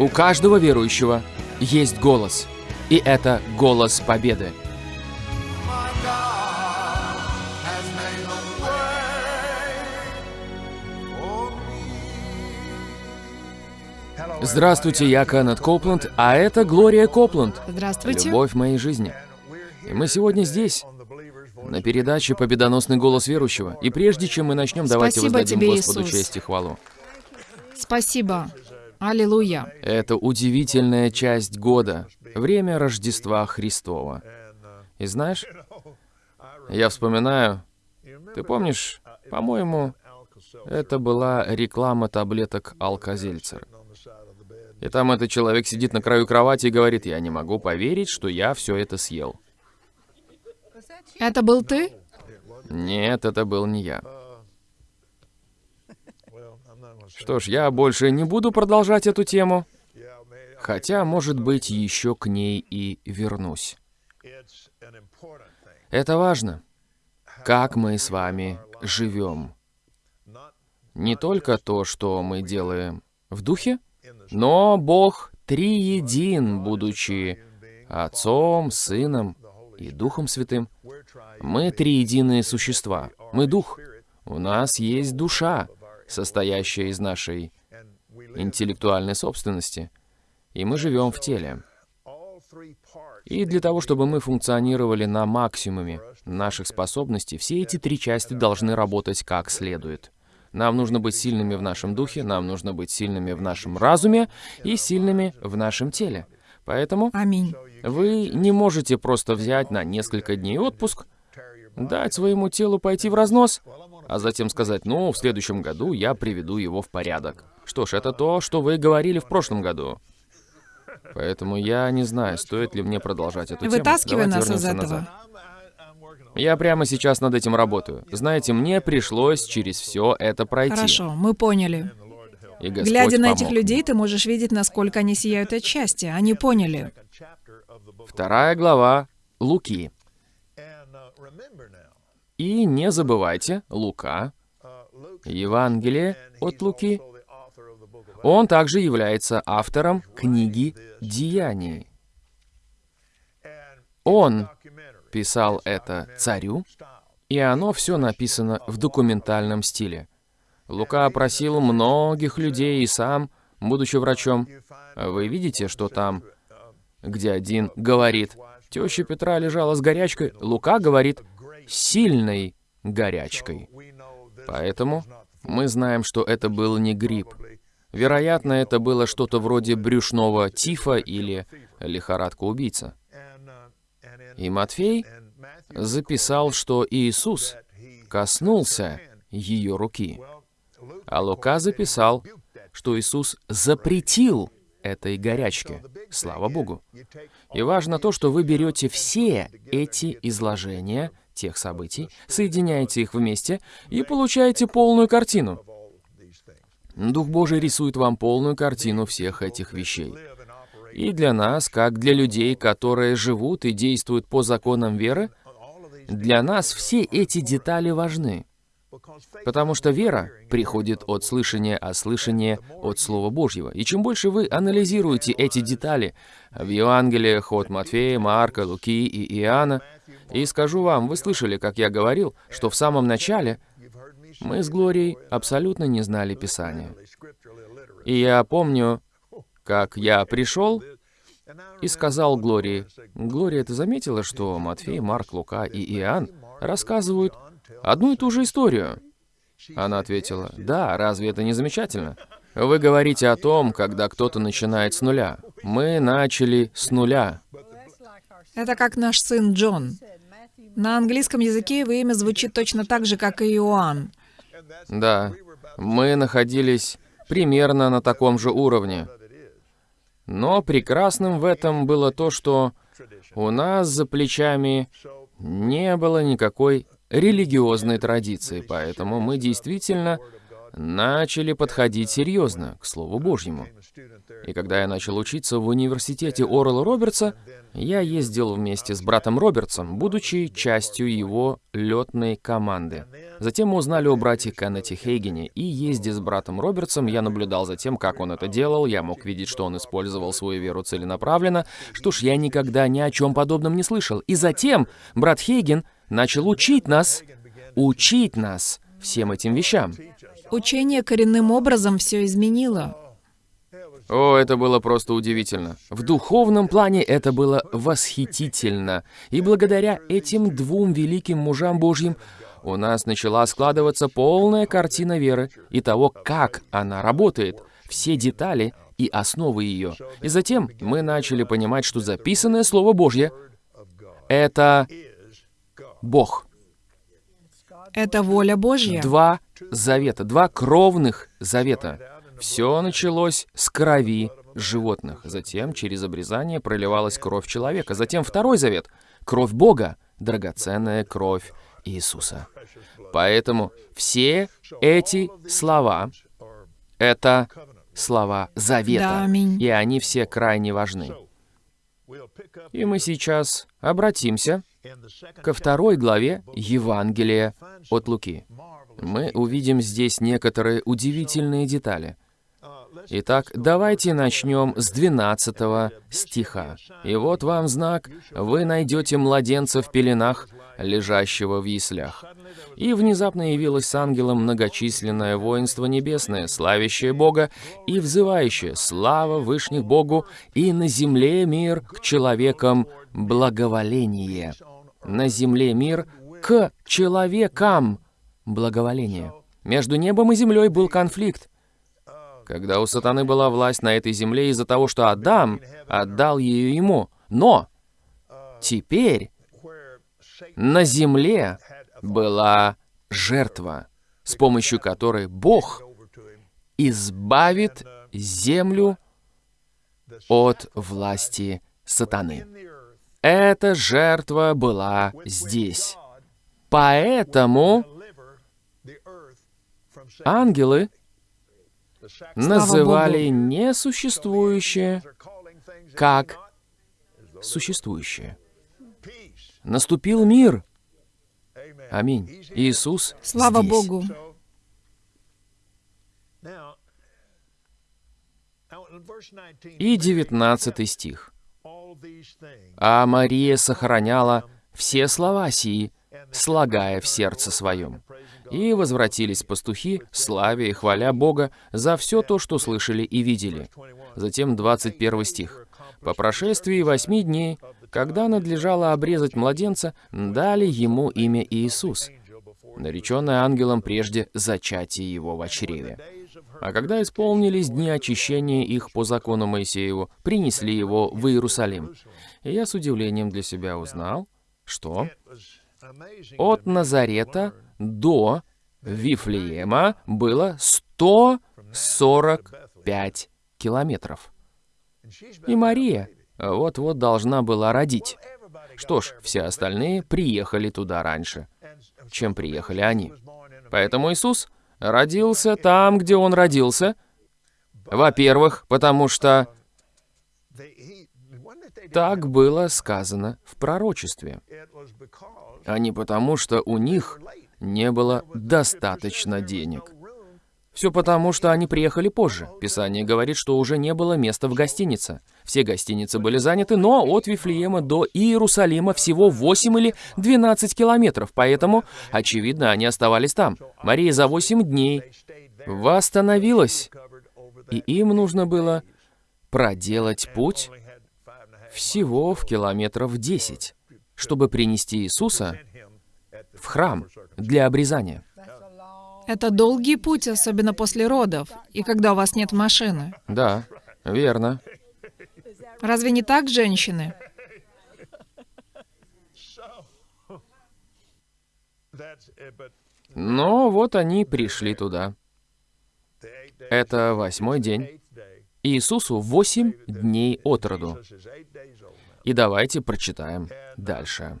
У каждого верующего есть голос, и это голос победы. Здравствуйте, я Кеннет Копланд, а это Глория Копланд. Здравствуйте. Любовь моей жизни. И мы сегодня здесь, на передаче «Победоносный голос верующего». И прежде чем мы начнем, давайте Спасибо воздадим тебе, Господу Иисус. честь и хвалу. Спасибо. Аллилуйя. Это удивительная часть года, время Рождества Христова. И знаешь, я вспоминаю, ты помнишь, по-моему, это была реклама таблеток Алкозельцер. И там этот человек сидит на краю кровати и говорит, я не могу поверить, что я все это съел. Это был ты? Нет, это был не я. Что ж, я больше не буду продолжать эту тему, хотя, может быть, еще к ней и вернусь. Это важно, как мы с вами живем. Не только то, что мы делаем в духе, но Бог триедин, будучи Отцом, Сыном и Духом Святым. Мы триединые существа. Мы дух. У нас есть душа, состоящая из нашей интеллектуальной собственности. И мы живем в теле. И для того, чтобы мы функционировали на максимуме наших способностей, все эти три части должны работать как следует. Нам нужно быть сильными в нашем духе, нам нужно быть сильными в нашем разуме и сильными в нашем теле. Поэтому Аминь. вы не можете просто взять на несколько дней отпуск, дать своему телу пойти в разнос, а затем сказать, ну, в следующем году я приведу его в порядок. Что ж, это то, что вы говорили в прошлом году. Поэтому я не знаю, стоит ли мне продолжать эту тему. Вытаскивай нас из этого. назад. Я прямо сейчас над этим работаю. Знаете, мне пришлось через все это пройти. Хорошо, мы поняли. И Господь Глядя на этих помог. людей, ты можешь видеть, насколько они сияют от счастья. Они поняли. Вторая глава Луки. И не забывайте, Лука, Евангелие от Луки, он также является автором книги «Деяний». Он писал это царю, и оно все написано в документальном стиле. Лука опросил многих людей и сам, будучи врачом. Вы видите, что там, где один говорит, теща Петра лежала с горячкой, Лука говорит, сильной горячкой. Поэтому мы знаем, что это был не грипп. Вероятно, это было что-то вроде брюшного тифа или лихорадка-убийца. И Матфей записал, что Иисус коснулся ее руки. А Лука записал, что Иисус запретил этой горячке. Слава Богу. И важно то, что вы берете все эти изложения тех событий, соединяете их вместе и получаете полную картину. Дух Божий рисует вам полную картину всех этих вещей. И для нас, как для людей, которые живут и действуют по законам веры, для нас все эти детали важны. Потому что вера приходит от слышания, а слышание от Слова Божьего. И чем больше вы анализируете эти детали в Евангелиях от Матфея, Марка, Луки и Иоанна, и скажу вам, вы слышали, как я говорил, что в самом начале мы с Глорией абсолютно не знали Писания. И я помню, как я пришел и сказал Глории, «Глория, ты заметила, что Матфей, Марк, Лука и Иоанн рассказывают одну и ту же историю?» Она ответила, «Да, разве это не замечательно? Вы говорите о том, когда кто-то начинает с нуля. Мы начали с нуля. Это как наш сын Джон. На английском языке его имя звучит точно так же, как и Иоанн. Да, мы находились примерно на таком же уровне. Но прекрасным в этом было то, что у нас за плечами не было никакой религиозной традиции, поэтому мы действительно начали подходить серьезно к Слову Божьему. И когда я начал учиться в университете Орла Робертса, я ездил вместе с братом Робертсом, будучи частью его летной команды. Затем мы узнали о брате Кеннете Хейгене, и ездя с братом Робертсом, я наблюдал за тем, как он это делал, я мог видеть, что он использовал свою веру целенаправленно. Что ж, я никогда ни о чем подобном не слышал. И затем брат Хейген начал учить нас, учить нас всем этим вещам. Учение коренным образом все изменило. О, это было просто удивительно. В духовном плане это было восхитительно. И благодаря этим двум великим мужам Божьим у нас начала складываться полная картина веры и того, как она работает, все детали и основы ее. И затем мы начали понимать, что записанное Слово Божье — это Бог. Это воля Божья. Два завета, два кровных завета. Все началось с крови животных. Затем через обрезание проливалась кровь человека. Затем второй завет — кровь Бога, драгоценная кровь Иисуса. Поэтому все эти слова — это слова завета. Да, аминь. И они все крайне важны. И мы сейчас обратимся ко второй главе Евангелия от Луки. Мы увидим здесь некоторые удивительные детали. Итак, давайте начнем с 12 стиха. «И вот вам знак, вы найдете младенца в пеленах, лежащего в яслях». И внезапно явилось с ангелом многочисленное воинство небесное, славящее Бога и взывающее «Слава Вышних Богу, и на земле мир к человекам благоволение». На земле мир к человекам благоволение. Между небом и землей был конфликт. Когда у сатаны была власть на этой земле из-за того, что Адам отдал ее ему. Но теперь на земле была жертва, с помощью которой Бог избавит землю от власти сатаны. Эта жертва была здесь. Поэтому ангелы называли несуществующее как существующее. Наступил мир. Аминь. Иисус Слава здесь. Богу. И 19 стих. «А Мария сохраняла все слова сии, слагая в сердце своем. И возвратились пастухи, славя и хваля Бога за все то, что слышали и видели». Затем 21 стих. «По прошествии восьми дней, когда надлежало обрезать младенца, дали ему имя Иисус, нареченное ангелом прежде зачатия его в чреве. А когда исполнились дни очищения их по закону Моисееву, принесли его в Иерусалим. И я с удивлением для себя узнал, что от Назарета до Вифлеема было 145 километров. И Мария вот-вот должна была родить. Что ж, все остальные приехали туда раньше, чем приехали они. Поэтому Иисус родился там, где Он родился. Во-первых, потому что так было сказано в пророчестве, а не потому, что у них не было достаточно денег. Все потому, что они приехали позже. Писание говорит, что уже не было места в гостинице. Все гостиницы были заняты, но от Вифлеема до Иерусалима всего 8 или 12 километров, поэтому, очевидно, они оставались там. Мария за 8 дней восстановилась, и им нужно было проделать путь всего в километров 10, чтобы принести Иисуса в храм для обрезания. Это долгий путь, особенно после родов, и когда у вас нет машины. Да, верно. Разве не так, женщины? Но вот они пришли туда. Это восьмой день. Иисусу восемь дней от роду. И давайте прочитаем дальше.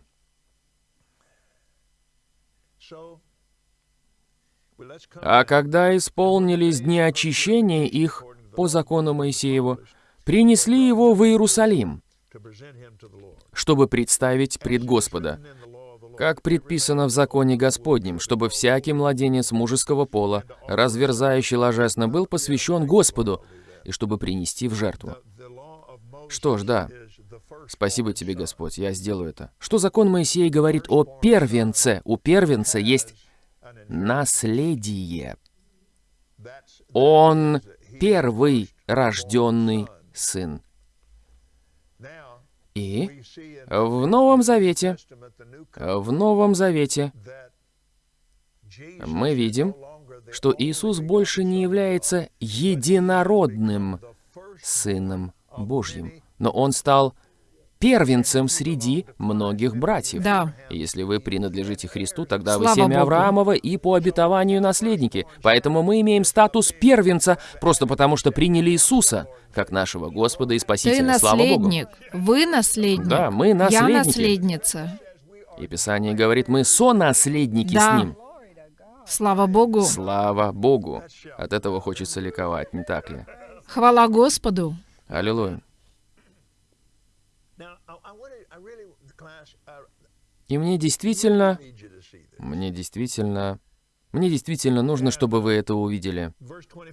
А когда исполнились дни очищения их по закону Моисееву, принесли его в Иерусалим, чтобы представить пред Господа, как предписано в законе Господнем, чтобы всякий младенец мужеского пола, разверзающий ложесно, был посвящен Господу, и чтобы принести в жертву. Что ж, да. Спасибо тебе, Господь, я сделаю это. Что закон Моисея говорит о первенце? У первенца есть наследие. Он первый рожденный сын. И в Новом Завете, в Новом Завете мы видим, что Иисус больше не является единородным Сыном Божьим, но Он стал первенцем среди многих братьев. Да. Если вы принадлежите Христу, тогда Слава вы семя Богу. Авраамова и по обетованию наследники. Поэтому мы имеем статус первенца, просто потому что приняли Иисуса, как нашего Господа и Ты Спасителя. Слава Богу. наследник. Вы наследник. Да, мы Я наследники. наследница. И Писание говорит, мы сонаследники Да. с Ним. Слава Богу. Слава Богу. От этого хочется ликовать, не так ли? Хвала Господу. Аллилуйя. И мне действительно, мне действительно, мне действительно нужно, чтобы вы это увидели.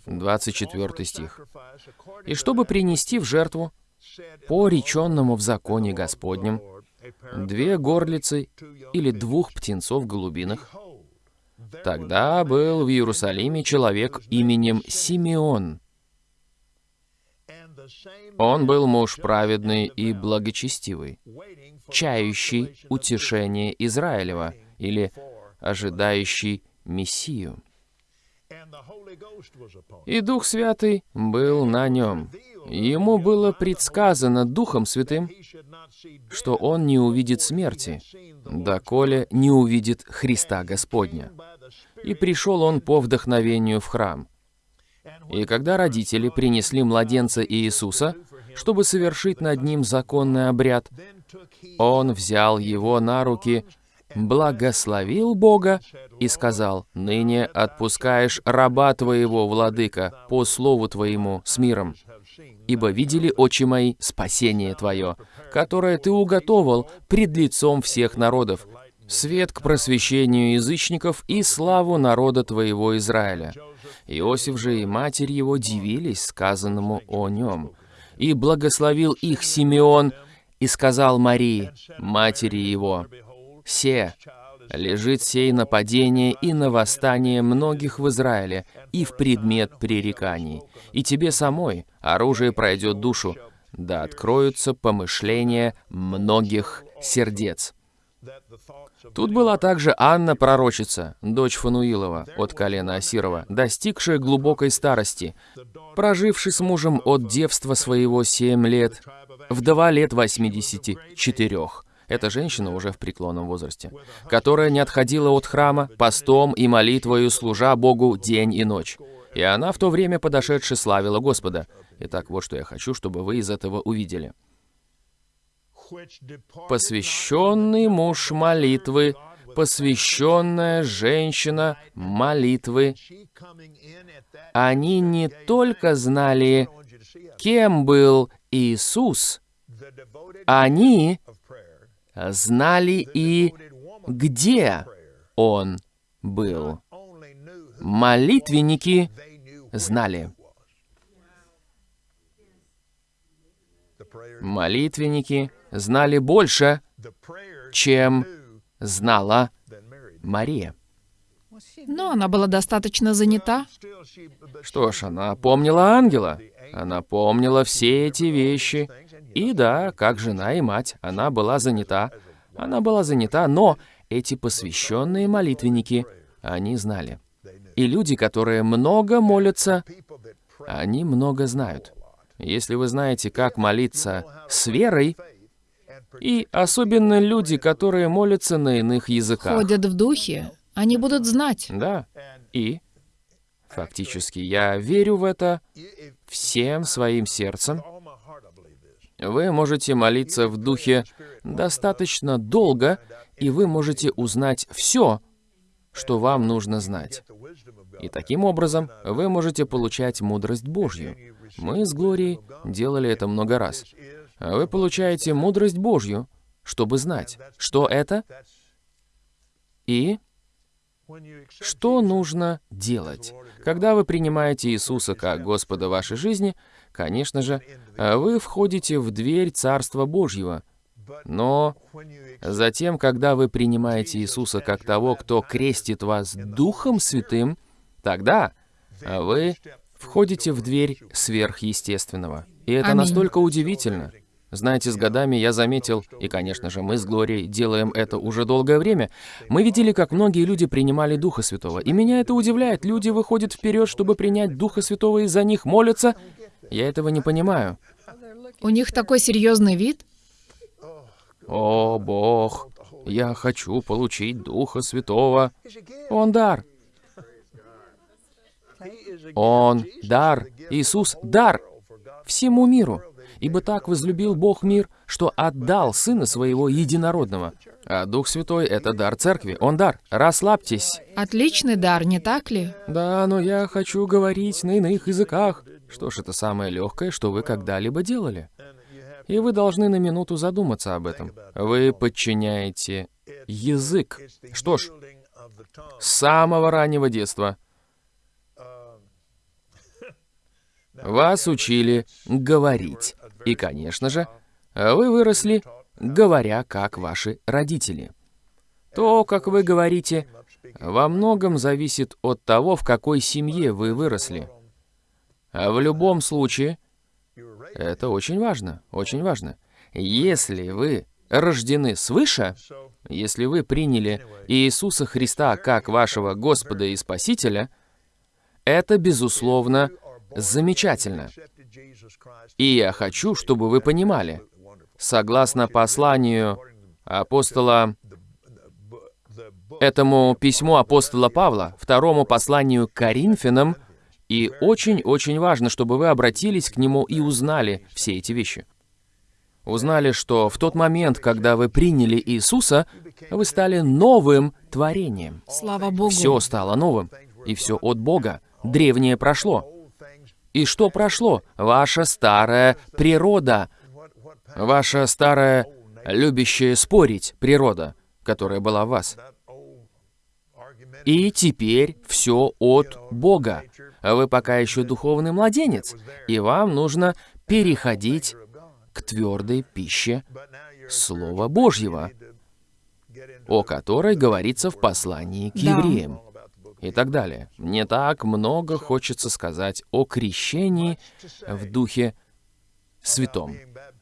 24 стих. «И чтобы принести в жертву, по реченному в законе Господнем, две горлицы или двух птенцов голубиных, тогда был в Иерусалиме человек именем Симеон. Он был муж праведный и благочестивый, чающий утешение Израилева или ожидающий Мессию. И Дух Святый был на нем. Ему было предсказано Духом Святым, что он не увидит смерти, доколе не увидит Христа Господня. И пришел он по вдохновению в храм. И когда родители принесли младенца Иисуса, чтобы совершить над ним законный обряд, он взял его на руки, благословил Бога и сказал, «Ныне отпускаешь раба твоего, владыка, по слову твоему, с миром, ибо видели очи мои спасение твое, которое ты уготовал пред лицом всех народов, свет к просвещению язычников и славу народа твоего Израиля». Иосиф же и матерь его дивились сказанному о нем. И благословил их Симеон и сказал Марии, матери его, «Се, лежит сей нападение и на восстание многих в Израиле и в предмет пререканий. И тебе самой оружие пройдет душу, да откроются помышления многих сердец». Тут была также Анна пророчица, дочь Фануилова от колена Асирова, достигшая глубокой старости, проживший с мужем от девства своего семь лет, вдова лет 84. Эта женщина уже в преклонном возрасте, которая не отходила от храма, постом и молитвою служа Богу день и ночь. И она в то время подошедше славила Господа. Итак, вот что я хочу, чтобы вы из этого увидели. Посвященный муж молитвы, посвященная женщина молитвы, они не только знали, кем был Иисус, они знали и где Он был. Молитвенники знали. Молитвенники знали больше, чем знала Мария. Но она была достаточно занята. Что ж, она помнила ангела. Она помнила все эти вещи. И да, как жена и мать, она была занята. Она была занята, но эти посвященные молитвенники, они знали. И люди, которые много молятся, они много знают. Если вы знаете, как молиться с верой, и особенно люди, которые молятся на иных языках. Ходят в духе. Они будут знать. Да. И, фактически, я верю в это всем своим сердцем. Вы можете молиться в духе достаточно долго, и вы можете узнать все, что вам нужно знать. И таким образом вы можете получать мудрость Божью. Мы с Глорией делали это много раз. Вы получаете мудрость Божью, чтобы знать, что это и что нужно делать. Когда вы принимаете Иисуса как Господа вашей жизни, конечно же, вы входите в дверь Царства Божьего. Но затем, когда вы принимаете Иисуса как того, кто крестит вас Духом Святым, тогда вы входите в дверь сверхъестественного. И это Аминь. настолько удивительно. Знаете, с годами я заметил, и, конечно же, мы с Глорией делаем это уже долгое время, мы видели, как многие люди принимали Духа Святого. И меня это удивляет. Люди выходят вперед, чтобы принять Духа Святого, и за них молятся. Я этого не понимаю. У них такой серьезный вид. О, Бог, я хочу получить Духа Святого. Он дар. Он дар. Иисус — дар всему миру. Ибо так возлюбил Бог мир, что отдал Сына Своего Единородного. А Дух Святой — это дар Церкви. Он дар. Расслабьтесь. Отличный дар, не так ли? Да, но я хочу говорить на иных языках. Что ж, это самое легкое, что вы когда-либо делали. И вы должны на минуту задуматься об этом. Вы подчиняете язык. Что ж, с самого раннего детства вас учили говорить. И, конечно же, вы выросли, говоря как ваши родители. То, как вы говорите, во многом зависит от того, в какой семье вы выросли. А в любом случае, это очень важно, очень важно. Если вы рождены свыше, если вы приняли Иисуса Христа как вашего Господа и Спасителя, это, безусловно, замечательно. И я хочу, чтобы вы понимали, согласно посланию апостола, этому письму апостола Павла, второму посланию к Коринфянам, и очень-очень важно, чтобы вы обратились к нему и узнали все эти вещи. Узнали, что в тот момент, когда вы приняли Иисуса, вы стали новым творением. Слава Богу. Все стало новым, и все от Бога. Древнее прошло. И что прошло? Ваша старая природа. Ваша старая, любящая спорить природа, которая была в вас. И теперь все от Бога. Вы пока еще духовный младенец, и вам нужно переходить к твердой пище Слова Божьего, о которой говорится в послании к Да. евреям и так далее. Мне так много хочется сказать о крещении в Духе Святом.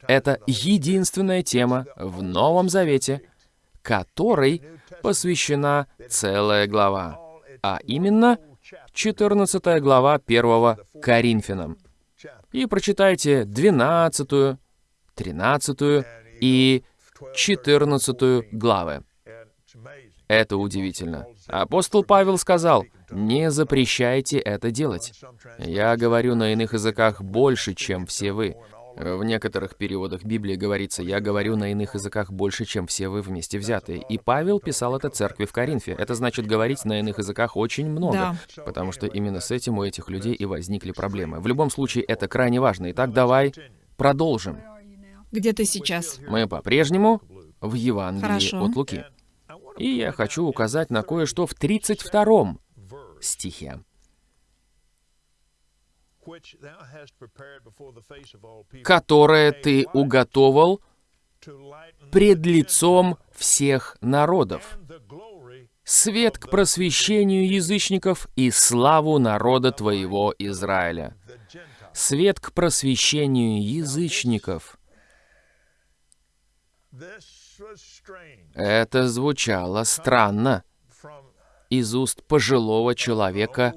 Это единственная тема в Новом Завете, которой посвящена целая глава, а именно 14 глава 1 Коринфянам. И прочитайте 12, 13 и 14 главы. Это удивительно. Апостол Павел сказал, «Не запрещайте это делать. Я говорю на иных языках больше, чем все вы». В некоторых переводах Библии говорится, «Я говорю на иных языках больше, чем все вы вместе взятые». И Павел писал это церкви в Коринфе. Это значит говорить на иных языках очень много, потому что именно с этим у этих людей и возникли проблемы. В любом случае, это крайне важно. Итак, давай продолжим. Где ты сейчас? Мы по-прежнему в Евангелии Хорошо. от Луки. И я хочу указать на кое-что в 32 стихе. «Которое ты уготовал пред лицом всех народов, свет к просвещению язычников и славу народа твоего Израиля». Свет к просвещению язычников. Это звучало странно из уст пожилого человека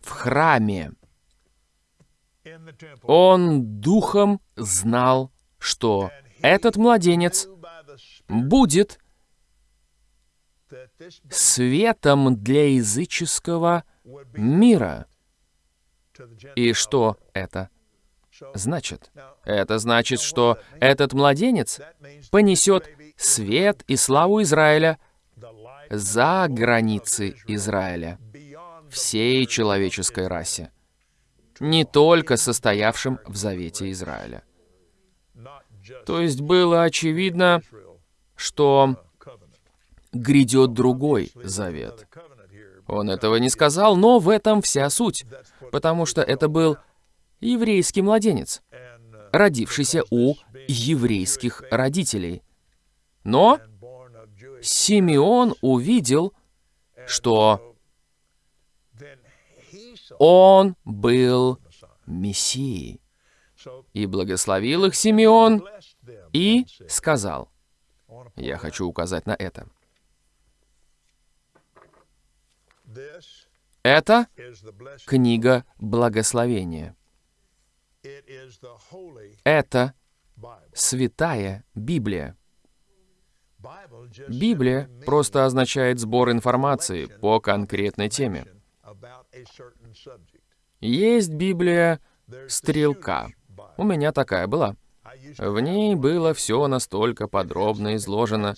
в храме. Он духом знал, что этот младенец будет светом для языческого мира. И что это значит? Это значит, что этот младенец понесет свет и славу Израиля за границы Израиля. всей человеческой расе, не только состоявшим в завете Израиля. То есть было очевидно, что грядет другой завет. Он этого не сказал, но в этом вся суть, потому что это был еврейский младенец, родившийся у еврейских родителей. Но Симеон увидел, что он был Мессией. И благословил их Симеон и сказал, я хочу указать на это. Это книга благословения. Это святая Библия. Библия просто означает сбор информации по конкретной теме. Есть Библия стрелка. У меня такая была. В ней было все настолько подробно изложено.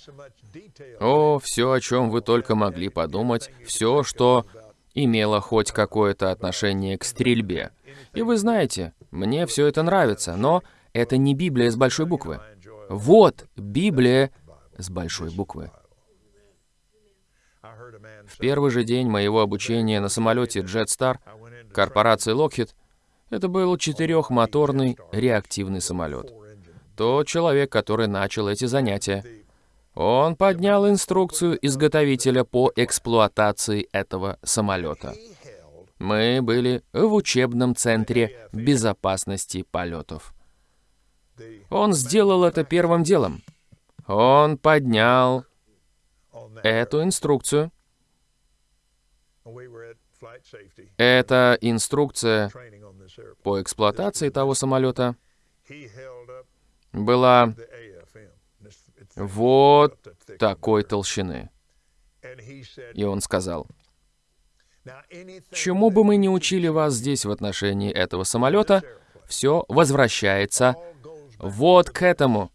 О, все, о чем вы только могли подумать, все, что имело хоть какое-то отношение к стрельбе. И вы знаете, мне все это нравится, но это не Библия с большой буквы. Вот Библия с большой буквы. В первый же день моего обучения на самолете Jetstar корпорации Lockheed это был четырехмоторный реактивный самолет. Тот человек, который начал эти занятия, он поднял инструкцию изготовителя по эксплуатации этого самолета. Мы были в учебном центре безопасности полетов. Он сделал это первым делом. Он поднял эту инструкцию. Эта инструкция по эксплуатации того самолета была вот такой толщины. И он сказал, чему бы мы ни учили вас здесь в отношении этого самолета, все возвращается вот к этому.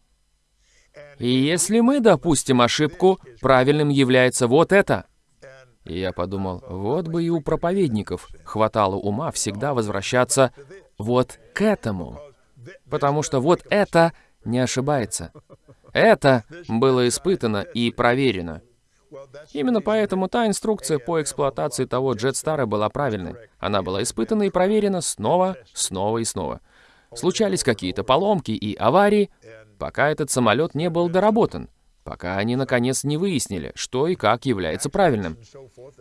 И если мы допустим ошибку, правильным является вот это. И я подумал, вот бы и у проповедников хватало ума всегда возвращаться вот к этому. Потому что вот это не ошибается. Это было испытано и проверено. Именно поэтому та инструкция по эксплуатации того Джетстара была правильной. Она была испытана и проверена снова, снова и снова. Случались какие-то поломки и аварии, пока этот самолет не был доработан, пока они наконец не выяснили, что и как является правильным.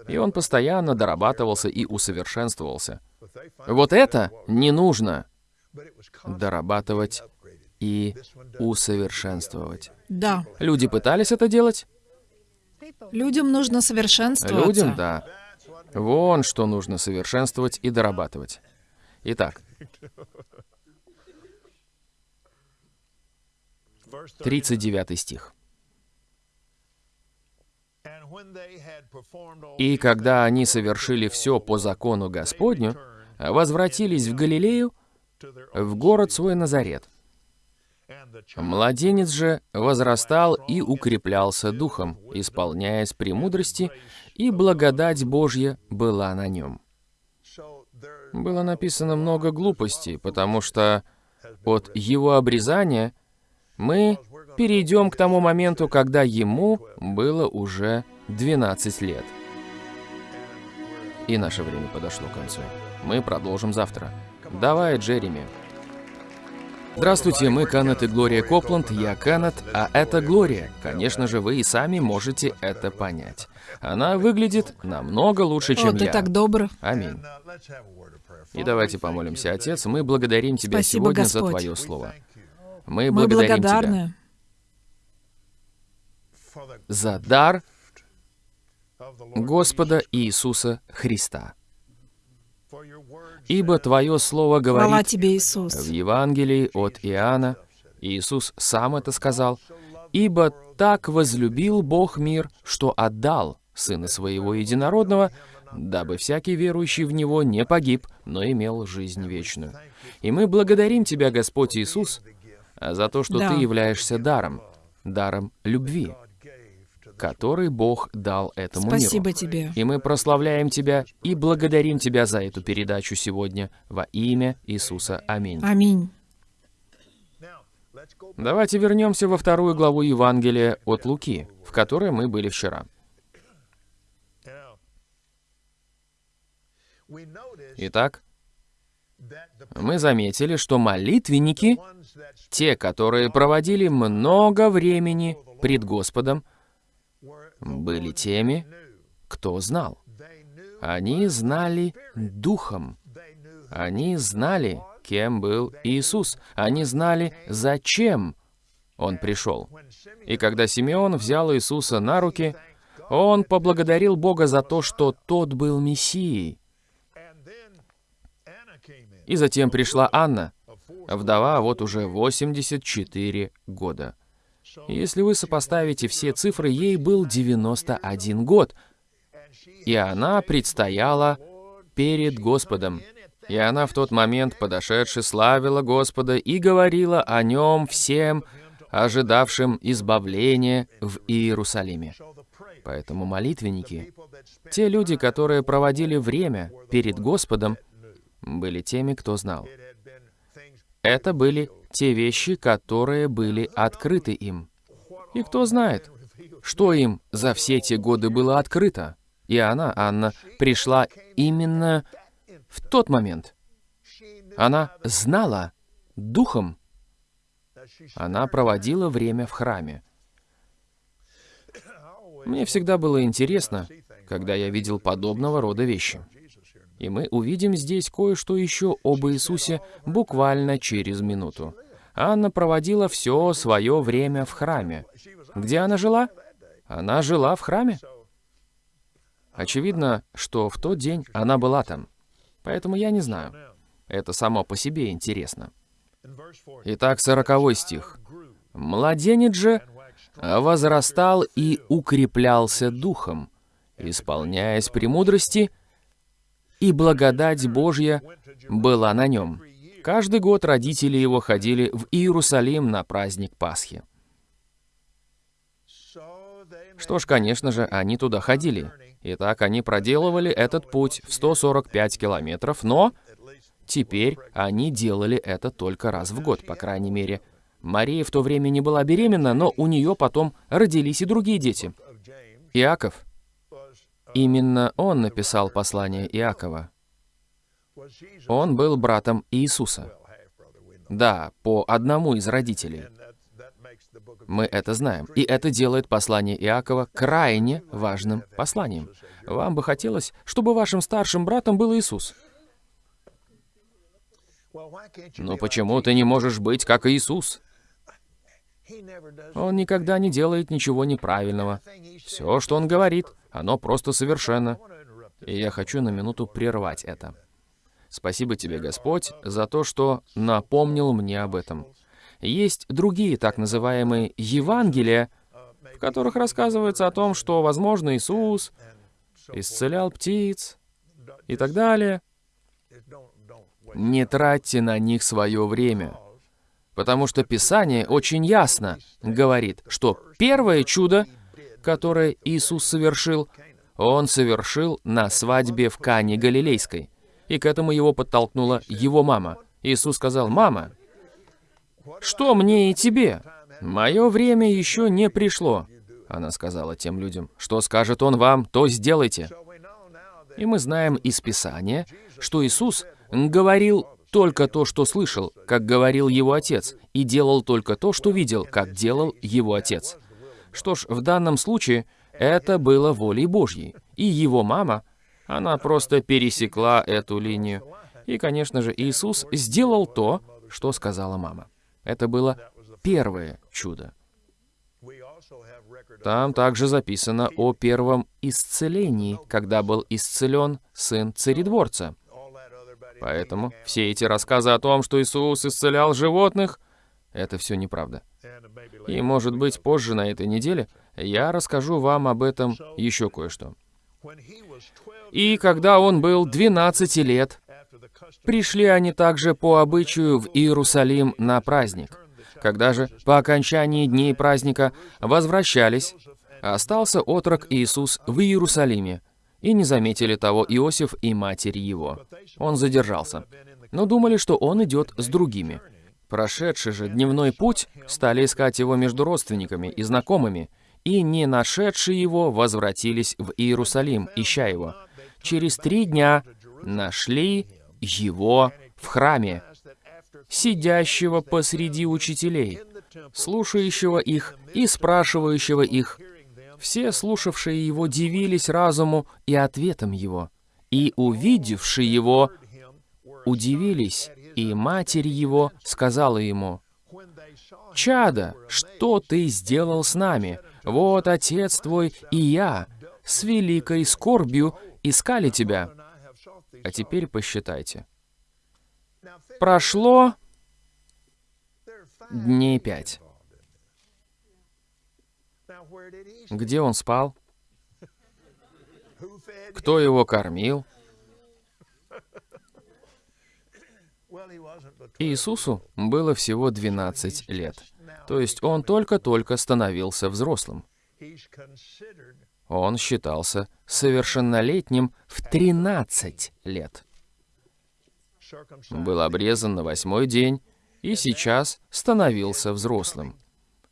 И он постоянно дорабатывался и усовершенствовался. Вот это не нужно дорабатывать и усовершенствовать. Да. Люди пытались это делать? Людям нужно совершенствоваться. Людям, да. Вон что нужно совершенствовать и дорабатывать. Итак, 39 стих. «И когда они совершили все по закону Господню, возвратились в Галилею, в город свой Назарет. Младенец же возрастал и укреплялся духом, исполняясь премудрости, и благодать Божья была на нем. Было написано много глупостей, потому что от его обрезания мы перейдем к тому моменту, когда ему было уже 12 лет. И наше время подошло к концу. Мы продолжим завтра. Давай, Джереми. Здравствуйте, мы Канет и Глория Копланд, я Канет, а это Глория. Конечно же, вы и сами можете это понять. Она выглядит намного лучше, чем О, ты я. так добр. Аминь. И давайте помолимся, Отец. Мы благодарим Тебя Спасибо, сегодня за Господь. Твое Слово. Мы Мы благодарим Тебя благодарны за дар Господа Иисуса Христа. Ибо Твое Слово Хвала говорит тебе, в Иисус. Евангелии от Иоанна, Иисус сам это сказал, «Ибо так возлюбил Бог мир, что отдал Сына Своего Единородного, дабы всякий верующий в Него не погиб, но имел жизнь вечную». И мы благодарим Тебя, Господь Иисус, за то, что Да. Ты являешься даром, даром любви. который Бог дал этому Спасибо миру. тебе. И мы прославляем Тебя и благодарим Тебя за эту передачу сегодня во имя Иисуса. Аминь. Аминь. Давайте вернемся во вторую главу Евангелия от Луки, в которой мы были вчера. Итак, мы заметили, что молитвенники, те, которые проводили много времени пред Господом, были теми, кто знал. Они знали Духом. Они знали, кем был Иисус. Они знали, зачем Он пришел. И когда Симеон взял Иисуса на руки, он поблагодарил Бога за то, что тот был Мессией. И затем пришла Анна, вдова вот уже 84 года. Если вы сопоставите все цифры, ей был 91 год, и она предстояла перед Господом. И она в тот момент, подошедши, славила Господа и говорила о нем всем, ожидавшим избавления в Иерусалиме. Поэтому молитвенники, те люди, которые проводили время перед Господом, были теми, кто знал. Это были те вещи, которые были открыты им. И кто знает, что им за все те годы было открыто. И она, Анна, пришла именно в тот момент. Она знала духом. Она проводила время в храме. Мне всегда было интересно, когда я видел подобного рода вещи. И мы увидим здесь кое-что еще об Иисусе буквально через минуту. Анна проводила все свое время в храме. Где она жила? Она жила в храме. Очевидно, что в тот день она была там. Поэтому я не знаю. Это само по себе интересно. Итак, сороковой стих. «Младенец же возрастал и укреплялся духом, исполняясь премудрости, и благодать Божья была на нем. Каждый год родители его ходили в Иерусалим на праздник Пасхи. Что ж, конечно же, они туда ходили. Итак, они проделывали этот путь в 145 километров, но теперь они делали это только раз в год, по крайней мере. Мария в то время не была беременна, но у нее потом родились и другие дети. Иаков. Именно он написал послание Иакова. Он был братом Иисуса. Да, по одному из родителей. Мы это знаем. И это делает послание Иакова крайне важным посланием. Вам бы хотелось, чтобы вашим старшим братом был Иисус. Но почему ты не можешь быть как Иисус? Он никогда не делает ничего неправильного. Все, что он говорит, оно просто совершенно. И я хочу на минуту прервать это. Спасибо тебе, Господь, за то, что напомнил мне об этом. Есть другие так называемые Евангелия, в которых рассказывается о том, что, возможно, Иисус исцелял птиц и так далее. Не тратьте на них свое время, потому что Писание очень ясно говорит, что первое чудо, которое Иисус совершил, Он совершил на свадьбе в Кане Галилейской. И к этому его подтолкнула его мама. Иисус сказал, «Мама, что мне и тебе? Мое время еще не пришло». Она сказала тем людям, «Что скажет Он вам, то сделайте». И мы знаем из Писания, что Иисус говорил только то, что слышал, как говорил его отец, и делал только то, что видел, как делал его отец. Что ж, в данном случае это было волей Божьей. И его мама, она просто пересекла эту линию. И, конечно же, Иисус сделал то, что сказала мама. Это было первое чудо. Там также записано о первом исцелении, когда был исцелен сын царедворца. Поэтому все эти рассказы о том, что Иисус исцелял животных, это все неправда. И, может быть, позже на этой неделе я расскажу вам об этом еще кое-что. И когда он был 12 лет, пришли они также по обычаю в Иерусалим на праздник. Когда же по окончании дней праздника возвращались, Остался отрок Иисус в Иерусалиме, и не заметили того Иосиф и матерь его. Он задержался, но думали, что он идет с другими. Прошедший же дневной путь, стали искать его между родственниками и знакомыми, и не нашедшие его возвратились в Иерусалим, ища его. Через три дня нашли его в храме, сидящего посреди учителей, слушающего их и спрашивающего их. Все слушавшие его дивились разуму и ответам его, и, увидевшие его, удивились, и матерь его сказала ему, «Чада, что ты сделал с нами? Вот отец твой и я с великой скорбью искали тебя». А теперь посчитайте. Прошло дней пять. Где он спал? Кто его кормил? Иисусу было всего 12 лет. То есть он только-только становился взрослым. Он считался совершеннолетним в 13 лет. Был обрезан на восьмой день и сейчас становился взрослым.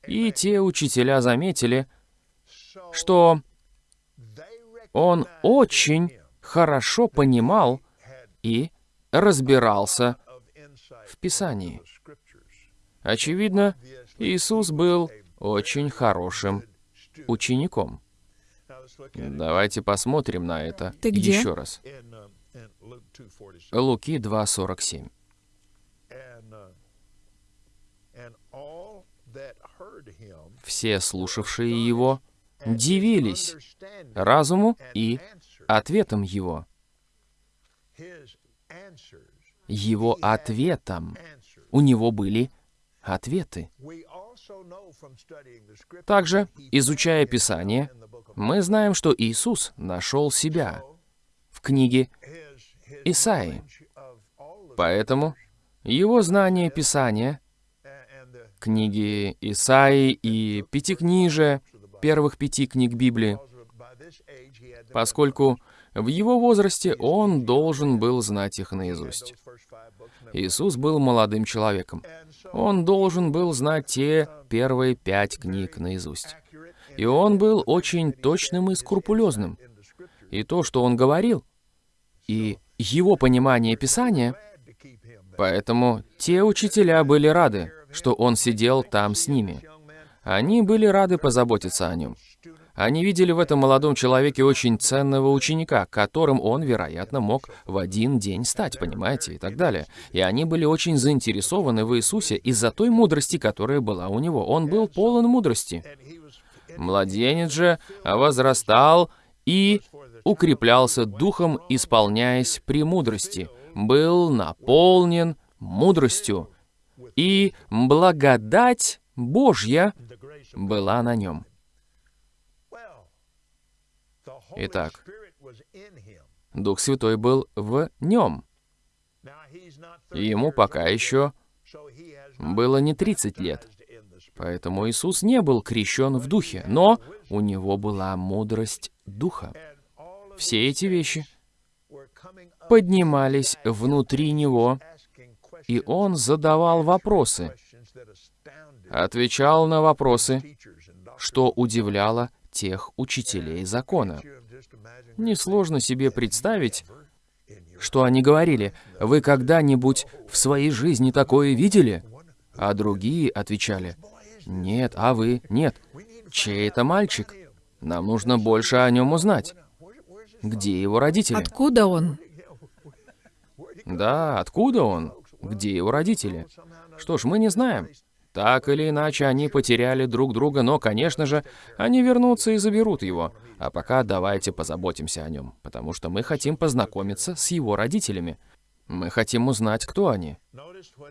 И те учителя заметили, что он очень хорошо понимал и разбирался в Писании. Очевидно, Иисус был очень хорошим учеником. Давайте посмотрим на это Ты где? еще раз. Луки 2.47. Все слушавшие его дивились разуму и ответам его. Его ответом. У него были ответы. Также, изучая Писание, мы знаем, что Иисус нашел себя в книге Исаии. Поэтому его знание Писания, книги Исаии и Пятикнижия, первых пяти книг Библии, поскольку в его возрасте он должен был знать их наизусть. Иисус был молодым человеком. Он должен был знать те первые пять книг наизусть. И он был очень точным и скрупулезным. И то, что он говорил, и его понимание Писания, поэтому те учителя были рады, что он сидел там с ними. Они были рады позаботиться о нем. Они видели в этом молодом человеке очень ценного ученика, которым он, вероятно, мог в один день стать, понимаете, и так далее. И они были очень заинтересованы в Иисусе из-за той мудрости, которая была у него. Он был полон мудрости. Младенец же возрастал и укреплялся духом, исполняясь премудрости, был наполнен мудростью, и благодать Божья была на нем. Итак, Дух Святой был в нем. Ему пока еще было не 30 лет. Поэтому Иисус не был крещен в Духе, но у него была мудрость Духа. Все эти вещи поднимались внутри него, и он задавал вопросы, отвечал на вопросы, что удивляло тех учителей закона. Несложно себе представить, что они говорили, «Вы когда-нибудь в своей жизни такое видели?» А другие отвечали, «Нет, а вы? Нет. Чей это мальчик? Нам нужно больше о нем узнать. Где его родители?» Откуда он? Да, откуда он? Где его родители? Что ж, мы не знаем. Так или иначе, они потеряли друг друга, но, конечно же, они вернутся и заберут его. А пока давайте позаботимся о нем, потому что мы хотим познакомиться с его родителями. Мы хотим узнать, кто они.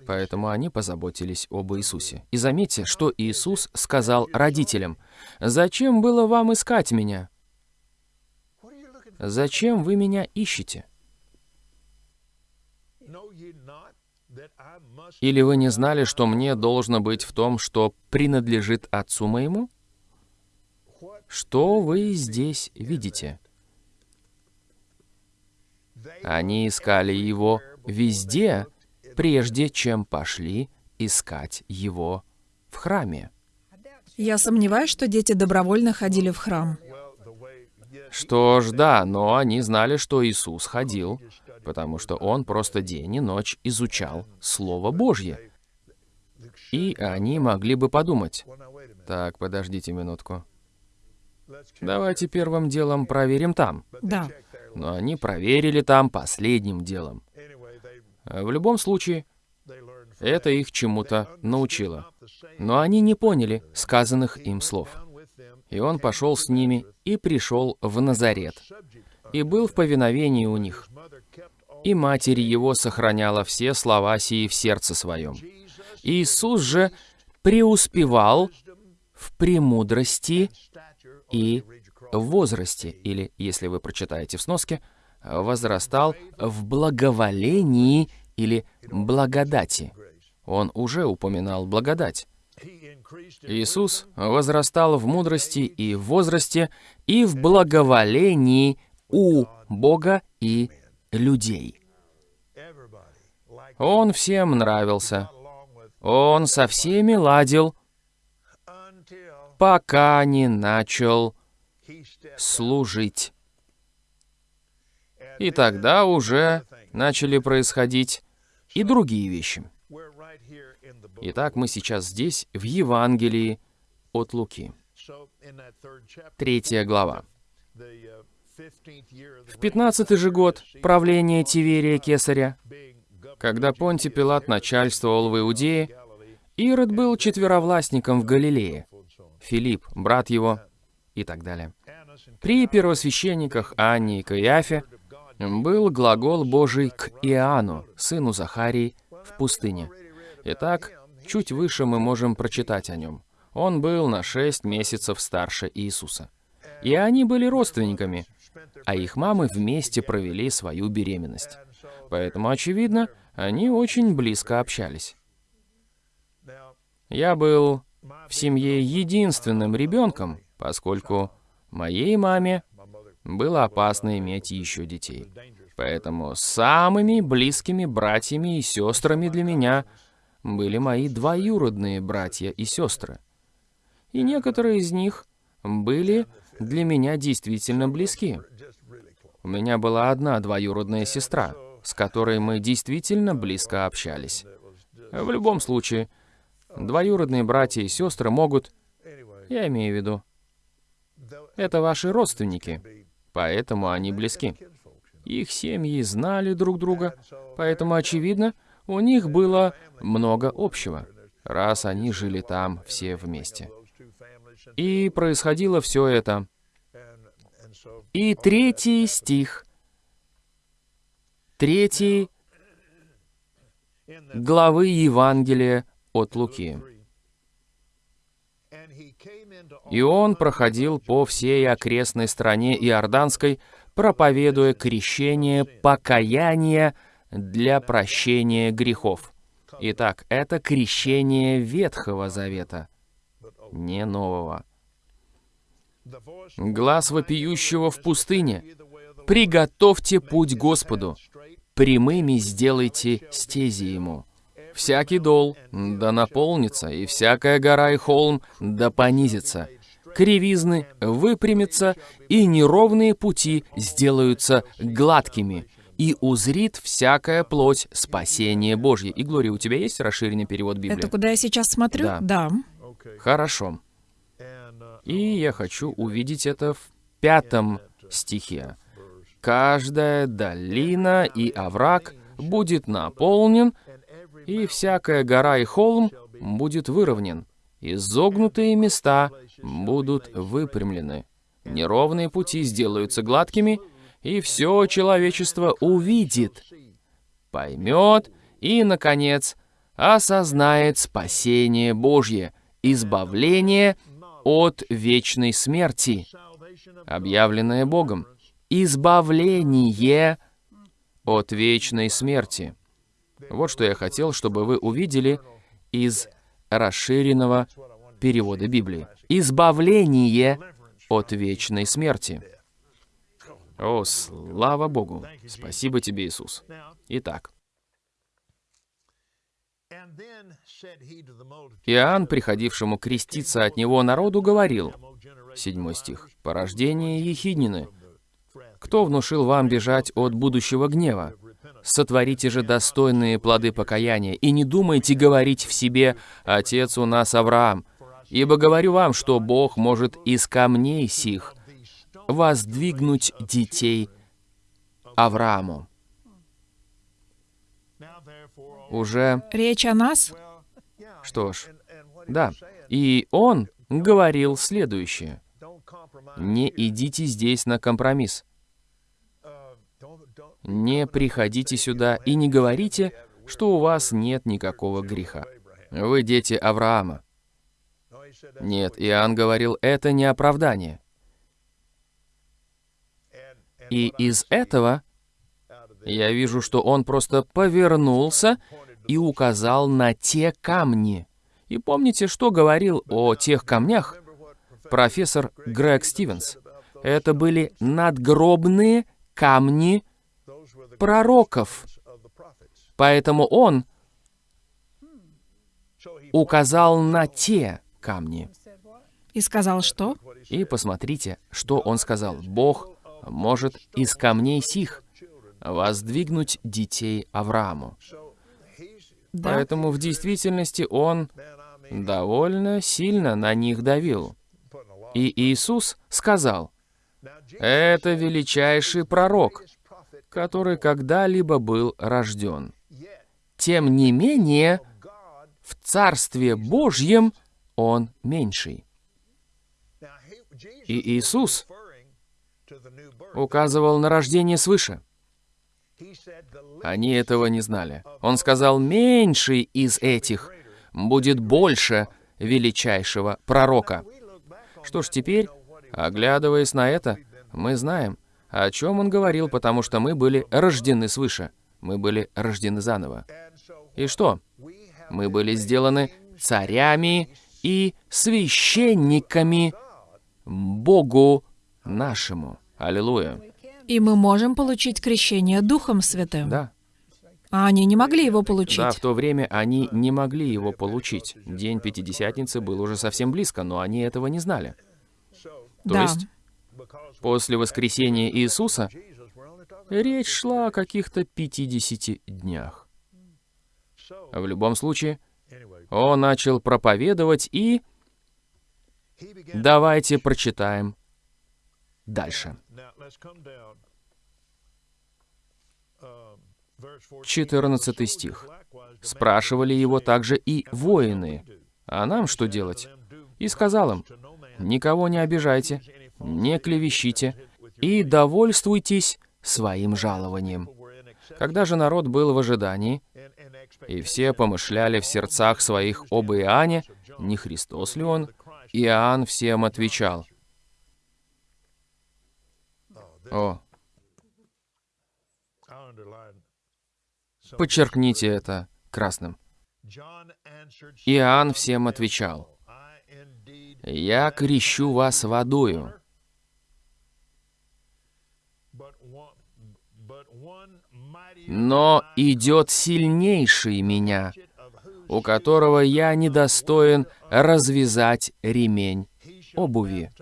Поэтому они позаботились об Иисусе. И заметьте, что Иисус сказал родителям, «Зачем было вам искать меня? Зачем вы меня ищете?» Или вы не знали, что мне должно быть в том, что принадлежит отцу моему? Что вы здесь видите? Они искали его везде, прежде чем пошли искать его в храме. Я сомневаюсь, что дети добровольно ходили в храм. Что ж, да, но они знали, что Иисус ходил, потому что Он просто день и ночь изучал Слово Божье. И они могли бы подумать, так, подождите минутку. Давайте первым делом проверим там. Да. Но они проверили там последним делом. В любом случае, это их чему-то научило. Но они не поняли сказанных им слов. И он пошел с ними и пришел в Назарет, и был в повиновении у них. И матерь его сохраняла все слова сии в сердце своем. Иисус же преуспевал в премудрости и возрасте, или, если вы прочитаете в сноске, возрастал в благоволении или благодати. Он уже упоминал благодать. Иисус возрастал в мудрости и в возрасте, и в благоволении у Бога и людей. Он всем нравился. Он со всеми ладил, пока не начал служить. И тогда уже начали происходить и другие вещи. Итак, мы сейчас здесь, в Евангелии от Луки. Третья глава. В пятнадцатый же год правления Тиверия Кесаря, когда Понти Пилат начальствовал в Иудее, Ирод был четверовластником в Галилее, Филипп, брат его, и так далее. При первосвященниках Анне и Каиафе был глагол Божий к Иоанну, сыну Захарии, в пустыне. Итак, чуть выше мы можем прочитать о нем. Он был на шесть месяцев старше Иисуса. И они были родственниками, а их мамы вместе провели свою беременность. Поэтому, очевидно, они очень близко общались. Я был в семье единственным ребенком, поскольку моей маме было опасно иметь еще детей. Поэтому самыми близкими братьями и сестрами для меня были мои двоюродные братья и сестры. И некоторые из них были для меня действительно близки. У меня была одна двоюродная сестра, с которой мы действительно близко общались. В любом случае, двоюродные братья и сестры могут, я имею в виду, это ваши родственники, поэтому они близки. Их семьи знали друг друга, поэтому, очевидно, у них было много общего, раз они жили там все вместе. И происходило все это. И третий стих, третий главы Евангелия от Луки. И он проходил по всей окрестной стране Иорданской, проповедуя крещение покаяния для прощения грехов. Итак, это крещение Ветхого Завета, не Нового. Глаз вопиющего в пустыне. «Приготовьте путь Господу, прямыми сделайте стези Ему». Всякий дол да наполнится, и всякая гора и холм да понизится. Кривизны выпрямятся, и неровные пути сделаются гладкими, и узрит всякая плоть спасение Божье. И, Глория, у тебя есть расширенный перевод Библии? Это куда я сейчас смотрю? Да. да. Хорошо. И я хочу увидеть это в пятом стихе. «Каждая долина и овраг будет наполнен, и всякая гора и холм будет выровнен, изогнутые места будут выпрямлены, неровные пути сделаются гладкими, и все человечество увидит, поймет и, наконец, осознает спасение Божье, избавление от вечной смерти, объявленное Богом, избавление от вечной смерти. Вот что я хотел, чтобы вы увидели из расширенного перевода Библии. Избавление от вечной смерти. О, слава Богу! Спасибо тебе, Иисус. Итак, Иоанн, приходившему креститься от него народу, говорил, седьмой стих, «Порождение Ехиднины, кто внушил вам бежать от будущего гнева? Сотворите же достойные плоды покаяния, и не думайте говорить в себе «Отец у нас Авраам», ибо говорю вам, что Бог может из камней сих воздвигнуть детей Аврааму. Уже... Речь о нас? Что ж, да. И он говорил следующее. Не идите здесь на компромисс. Не приходите сюда и не говорите, что у вас нет никакого греха. Вы дети Авраама. Нет, Иоанн говорил, это не оправдание. И из этого я вижу, что он просто повернулся и указал на те камни. И помните, что говорил о тех камнях профессор Грег Стивенс? Это были надгробные камни пророков. Поэтому он указал на те камни. И сказал что? И посмотрите, что он сказал. Бог может из камней сих воздвигнуть детей Аврааму. Да. Поэтому в действительности он довольно сильно на них давил. И Иисус сказал, «Это величайший пророк, который когда-либо был рожден. Тем не менее, в Царстве Божьем он меньший». И Иисус указывал на рождение свыше. Они этого не знали. Он сказал, меньший из этих будет больше величайшего пророка. Что ж, теперь, оглядываясь на это, мы знаем, о чем он говорил, потому что мы были рождены свыше. Мы были рождены заново. И что? Мы были сделаны царями и священниками Богу нашему. Аллилуйя. И мы можем получить крещение Духом Святым. Да. А они не могли его получить. Да, в то время они не могли его получить. День Пятидесятницы был уже совсем близко, но они этого не знали. То да. есть, после воскресения Иисуса, речь шла о каких-то 50 днях. В любом случае, он начал проповедовать и... Давайте прочитаем дальше. 14 стих. Спрашивали его также и воины, а нам что делать? И сказал им, никого не обижайте, не клевещите и довольствуйтесь своим жалованием. Когда же народ был в ожидании, и все помышляли в сердцах своих об Иоанне, не Христос ли он, Иоанн всем отвечал. О, Подчеркните это красным. Иоанн всем отвечал, «Я крещу вас водою, но идет сильнейший меня, у которого я недостоин развязать ремень обуви.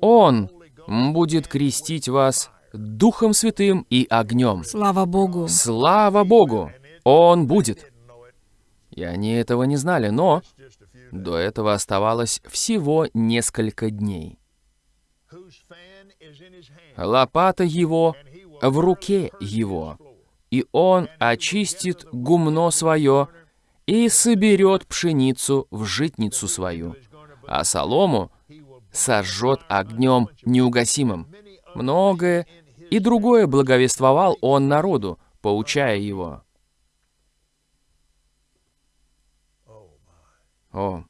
Он будет крестить вас Духом Святым и огнем. Слава Богу. Слава Богу! Он будет. И они этого не знали, но до этого оставалось всего несколько дней. Лопата его в руке его, и он очистит гумно свое и соберет пшеницу в житницу свою, а солому сожжет огнем неугасимым. Многое и другое благовествовал он народу, поучая его. О,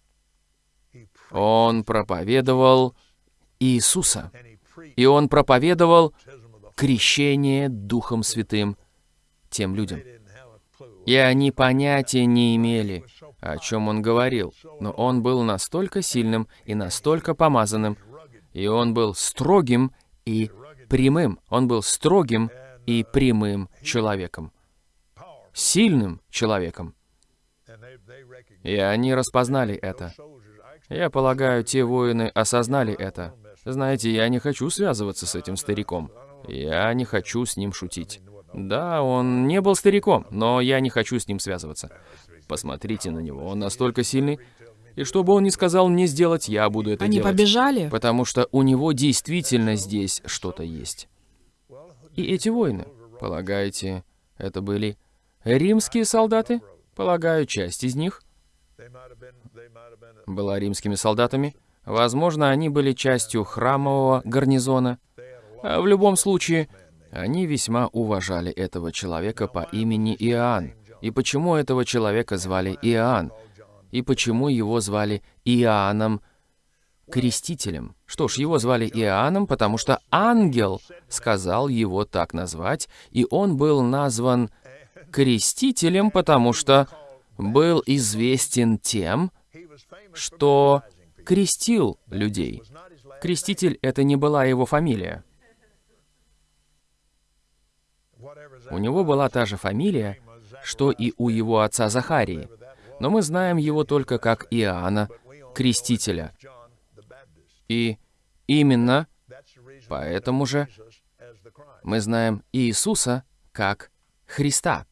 он проповедовал Иисуса, и он проповедовал крещение Духом Святым тем людям. И они понятия не имели, о чем он говорил, но он был настолько сильным и настолько помазанным, И он был строгим и прямым. Он был строгим и прямым человеком. Сильным человеком. И они распознали это. Я полагаю, те воины осознали это. Знаете, я не хочу связываться с этим стариком. Я не хочу с ним шутить. Да, он не был стариком, но я не хочу с ним связываться. Посмотрите на него, он настолько сильный. И что бы он ни сказал мне сделать, я буду это Они делать. побежали? Потому что у него действительно здесь что-то есть. И эти воины, полагаете, это были римские солдаты? Полагаю, часть из них была римскими солдатами. Возможно, они были частью храмового гарнизона. А в любом случае, они весьма уважали этого человека по имени Иоанн. И почему этого человека звали Иоанн? И почему его звали Иоанном Крестителем? Что ж, его звали Иоанном, потому что ангел сказал его так назвать, и он был назван Крестителем, потому что был известен тем, что крестил людей. Креститель — это не была его фамилия. У него была та же фамилия, что и у его отца Захарии, но мы знаем его только как Иоанна, Крестителя. И именно поэтому же мы знаем Иисуса как Христа.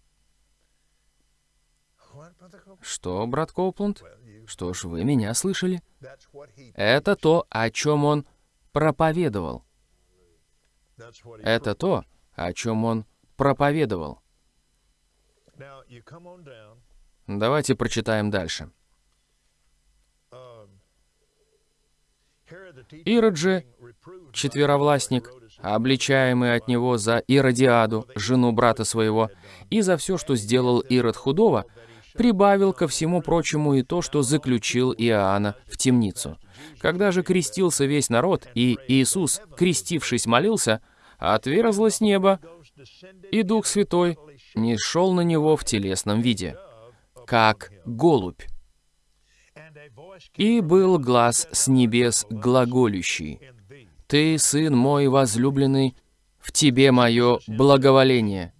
Что, брат Коупланд? Что ж, вы меня слышали? Это то, о чем он проповедовал. Это то, о чем он проповедовал. Давайте прочитаем дальше. Ирод же, четверовластник, обличаемый от него за Иродиаду, жену брата своего, и за все, что сделал Ирод худого, прибавил ко всему прочему и то, что заключил Иоанна в темницу. Когда же крестился весь народ, и Иисус, крестившись, молился, отверзлось небо, и Дух Святой не шел на него в телесном виде, как голубь. И был глаз с небес глаголющий. «Ты, Сын мой возлюбленный, в Тебе мое благоволение».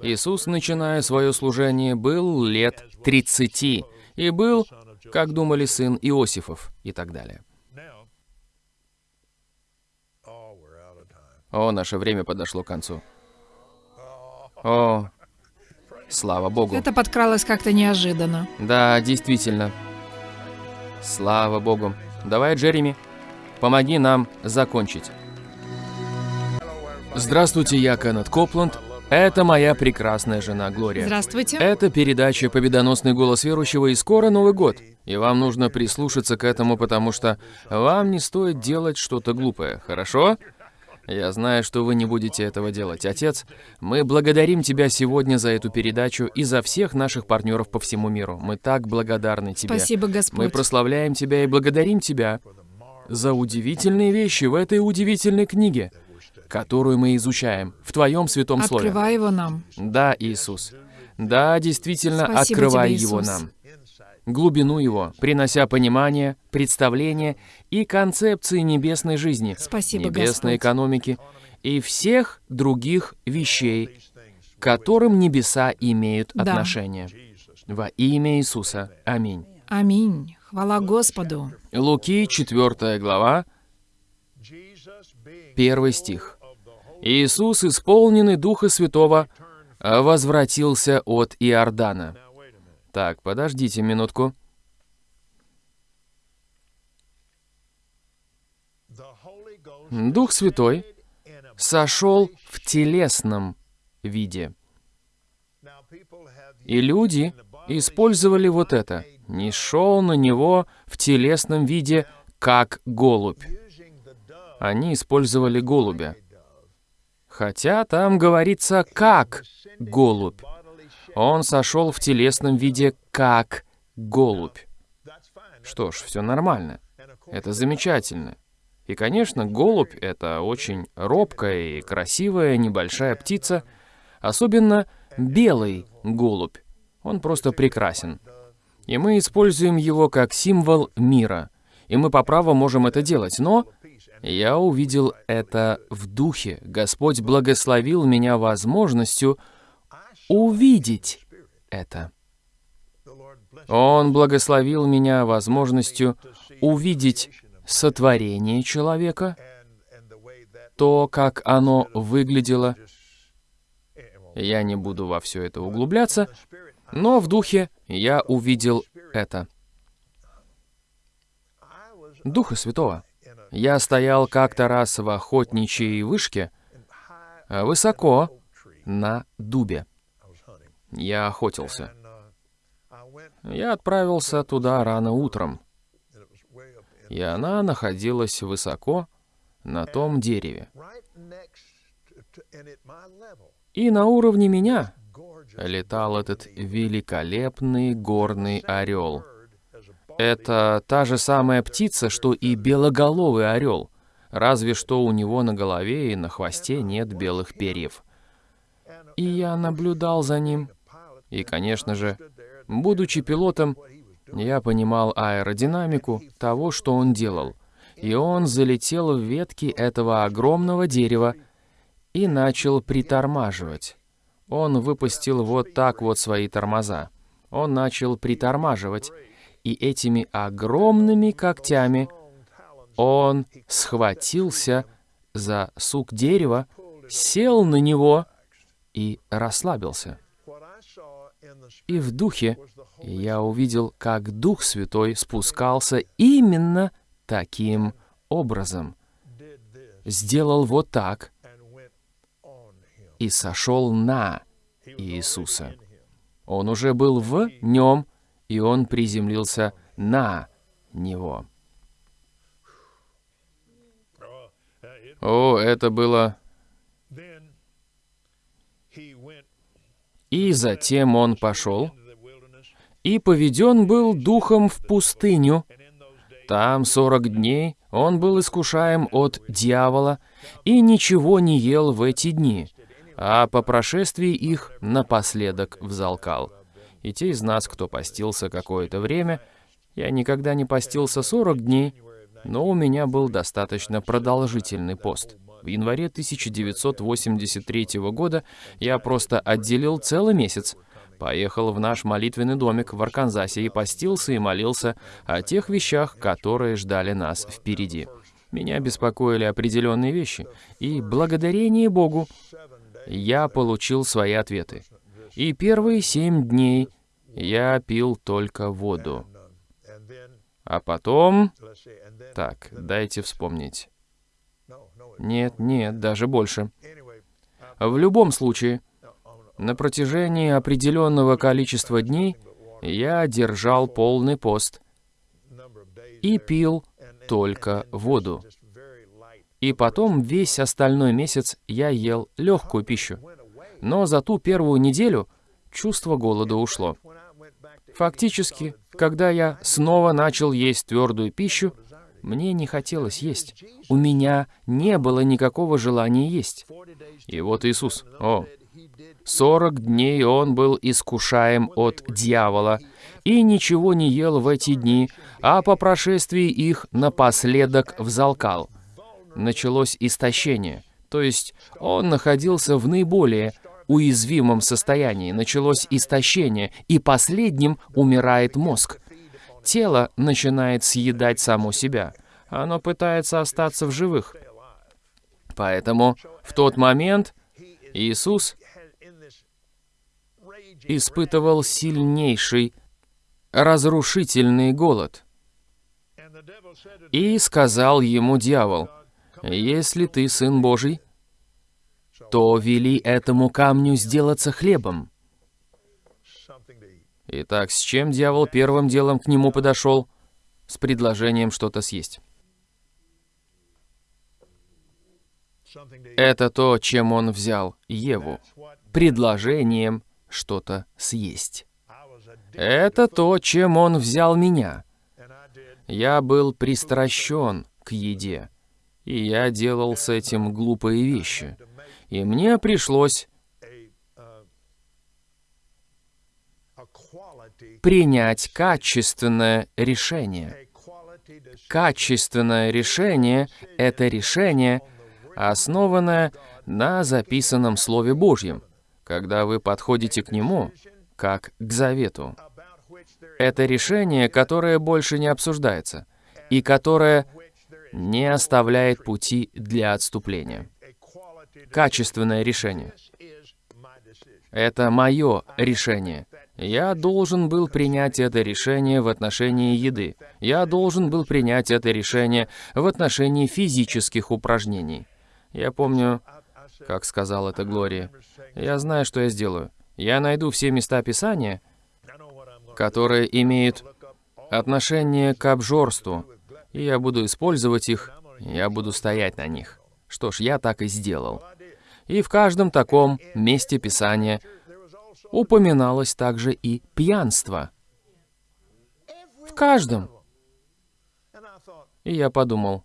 Иисус, начиная свое служение, был лет 30 и был, как думали, сын Иосифов и так далее. О, наше время подошло к концу. О, слава Богу. Это подкралось как-то неожиданно. Да, действительно. Слава Богу. Давай, Джереми, помоги нам закончить. Здравствуйте, я Кеннет Копланд. Это моя прекрасная жена Глория. Здравствуйте. Это передача «Победоносный голос верующего» и скоро Новый год. И вам нужно прислушаться к этому, потому что вам не стоит делать что-то глупое, хорошо? Я знаю, что вы не будете этого делать. Отец, мы благодарим Тебя сегодня за эту передачу и за всех наших партнеров по всему миру. Мы так благодарны Тебе. Спасибо, Господь. Мы прославляем Тебя и благодарим Тебя за удивительные вещи в этой удивительной книге, которую мы изучаем в Твоем Святом Слове. Открывай его нам. Да, Иисус. Да, действительно, Спасибо открывай тебе, его нам. Глубину его, принося понимание, представление и концепции небесной жизни, Спасибо, небесной Господь. экономики и всех других вещей, к которым небеса имеют Да. отношение. Во имя Иисуса. Аминь. Аминь. Хвала Господу. Луки, 4 глава, 1 стих. Иисус, исполненный Духа Святого, возвратился от Иордана. Так, подождите минутку. Дух Святой сошел в телесном виде. И люди использовали вот это. Не шел на него в телесном виде, как голубь. Они использовали голубя. Хотя там говорится «как голубь». Он сошел в телесном виде как голубь. Что ж, все нормально. Это замечательно. И, конечно, голубь — это очень робкая и красивая небольшая птица, особенно белый голубь. Он просто прекрасен. И мы используем его как символ мира. и мы по праву можем это делать. Но я увидел это в духе. Господь благословил меня возможностью увидеть это. Он благословил меня возможностью увидеть сотворение человека, то, как оно выглядело. Я не буду во все это углубляться, но в духе я увидел это. Духа Святого. Я стоял как-то раз в охотничьей вышке, высоко на дубе. Я охотился. Я отправился туда рано утром, и она находилась высоко на том дереве. И на уровне меня летал этот великолепный горный орел. Это та же самая птица, что и белоголовый орел, разве что у него на голове и на хвосте нет белых перьев. И я наблюдал за ним. И, конечно же, будучи пилотом, я понимал аэродинамику того, что он делал. И он залетел в ветки этого огромного дерева и начал притормаживать. Он выпустил вот так вот свои тормоза. Он начал притормаживать, и этими огромными когтями он схватился за сук дерева, сел на него и расслабился. И в духе я увидел, как Дух Святой спускался именно таким образом. Сделал вот так и сошел на Иисуса. Он уже был в нем, и он приземлился на него. О, это было... И затем он пошел, и поведен был духом в пустыню. Там сорок дней он был искушаем от дьявола и ничего не ел в эти дни, а по прошествии их напоследок взалкал. И те из нас, кто постился какое-то время, я никогда не постился 40 дней, но у меня был достаточно продолжительный пост. В январе 1983 года я просто отделил целый месяц, поехал в наш молитвенный домик в Арканзасе и постился и молился о тех вещах, которые ждали нас впереди. Меня беспокоили определенные вещи, и благодарение Богу я получил свои ответы. И первые семь дней я пил только воду. А потом... Так, дайте вспомнить. Нет, нет, даже больше. В любом случае, на протяжении определенного количества дней я держал полный пост и пил только воду. И потом весь остальной месяц я ел легкую пищу. Но за ту первую неделю чувство голода ушло. Фактически, когда я снова начал есть твердую пищу, мне не хотелось есть. У меня не было никакого желания есть. И вот Иисус, о, сорок дней Он был искушаем от дьявола, и ничего не ел в эти дни, а по прошествии их напоследок взалкал. Началось истощение, то есть Он находился в наиболее уязвимом состоянии, началось истощение, и последним умирает мозг. Тело начинает съедать само себя. Оно пытается остаться в живых. Поэтому в тот момент Иисус испытывал сильнейший разрушительный голод. И сказал ему дьявол, «Если ты Сын Божий, то вели этому камню сделаться хлебом. Итак, с чем дьявол первым делом к нему подошел? С предложением что-то съесть. Это то, чем он взял Еву. Предложением что-то съесть. Это то, чем он взял меня. Я был пристращен к еде, и я делал с этим глупые вещи и мне пришлось принять качественное решение. Качественное решение — это решение, основанное на записанном Слове Божьем, когда вы подходите к нему, как к завету. Это решение, которое больше не обсуждается, и которое не оставляет пути для отступления. Качественное решение. Это мое решение. Я должен был принять это решение в отношении еды. Я должен был принять это решение в отношении физических упражнений. Я помню, как сказал это Глория, я знаю, что я сделаю. Я найду все места Писания, которые имеют отношение к обжорству, и я буду использовать их, я буду стоять на них. Что ж, я так и сделал. И в каждом таком месте Писания упоминалось также и пьянство. В каждом. И я подумал,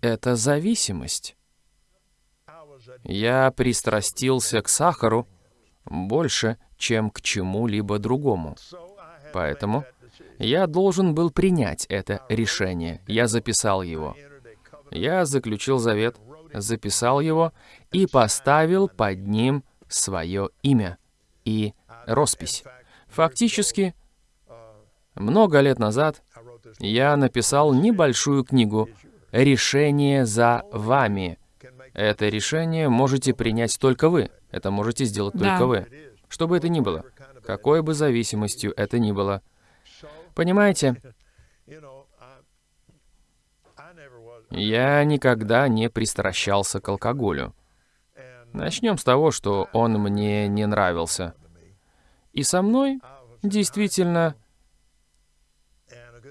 это зависимость. Я пристрастился к сахару больше, чем к чему-либо другому. Поэтому я должен был принять это решение. Я записал его. Я заключил завет, записал его и поставил под ним свое имя и роспись. Фактически, много лет назад я написал небольшую книгу «Решение за вами». Это решение можете принять только вы. Это можете сделать Да. только вы. Что бы это ни было. Какой бы зависимостью это ни было. Понимаете, я никогда не пристращался к алкоголю. Начнем с того, что он мне не нравился. И со мной действительно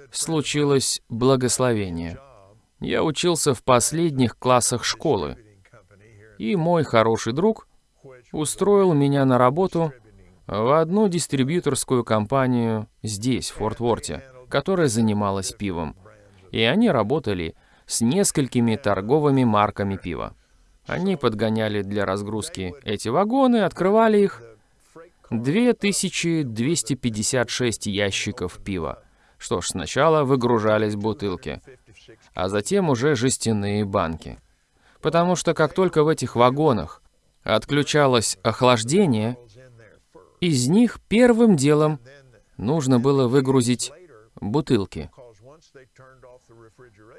случилось благословение. Я учился в последних классах школы, и мой хороший друг устроил меня на работу в одну дистрибьюторскую компанию здесь, в Форт-Ворте, которая занималась пивом. И они работали с несколькими торговыми марками пива. Они подгоняли для разгрузки эти вагоны, открывали их. 2256 ящиков пива. Что ж, сначала выгружались бутылки, а затем уже жестяные банки. Потому что как только в этих вагонах отключалось охлаждение, из них первым делом нужно было выгрузить бутылки.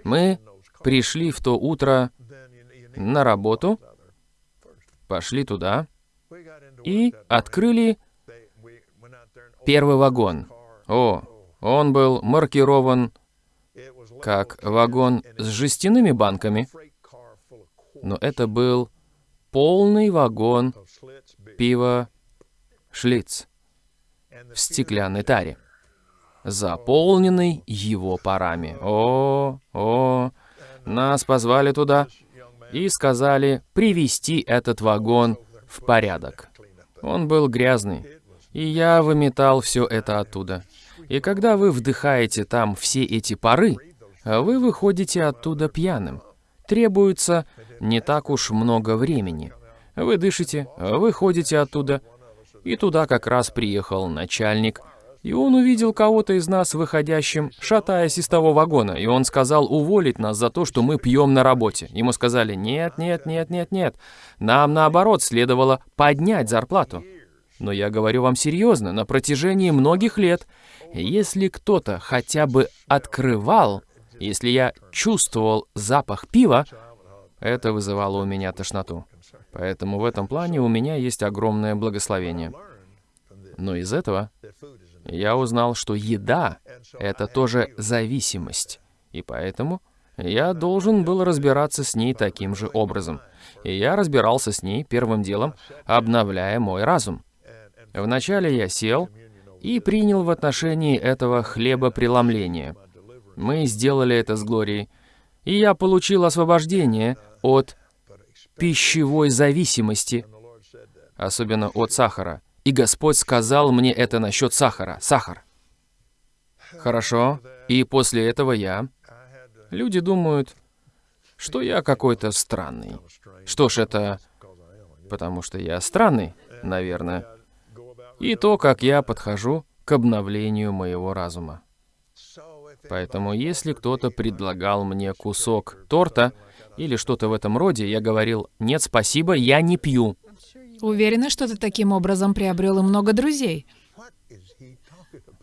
Мы пришли в то утро на работу, пошли туда и открыли первый вагон. О, он был маркирован как вагон с жестяными банками, но это был полный вагон пива Шлиц в стеклянной таре, заполненный его парами. О, о, нас позвали туда и сказали привести этот вагон в порядок. Он был грязный, и я выметал все это оттуда. И когда вы вдыхаете там все эти пары, вы выходите оттуда пьяным. Требуется не так уж много времени. Вы дышите, выходите оттуда, и туда как раз приехал начальник, и он увидел кого-то из нас выходящим, шатаясь из того вагона, и он сказал уволить нас за то, что мы пьем на работе. Ему сказали, нет, нет, нет, нет, нет, нам наоборот следовало поднять зарплату. Но я говорю вам серьезно, на протяжении многих лет, если кто-то хотя бы открывал, если я чувствовал запах пива, это вызывало у меня тошноту. Поэтому в этом плане у меня есть огромное благословение. Но из этого я узнал, что еда — это тоже зависимость. И поэтому я должен был разбираться с ней таким же образом. И я разбирался с ней первым делом, обновляя мой разум. Вначале я сел и принял в отношении этого хлебопреломление. Мы сделали это с Глорией, и я получил освобождение от пищевой зависимости, особенно от сахара. И Господь сказал мне это насчет сахара. Сахар. Хорошо. И после этого я... Люди думают, что я какой-то странный. Что ж, это... Потому что я странный, наверное. И то, как я подхожу к обновлению моего разума. Поэтому если кто-то предлагал мне кусок торта или что-то в этом роде, я говорил, нет, спасибо, я не пью. Уверена, что ты таким образом приобрел и много друзей.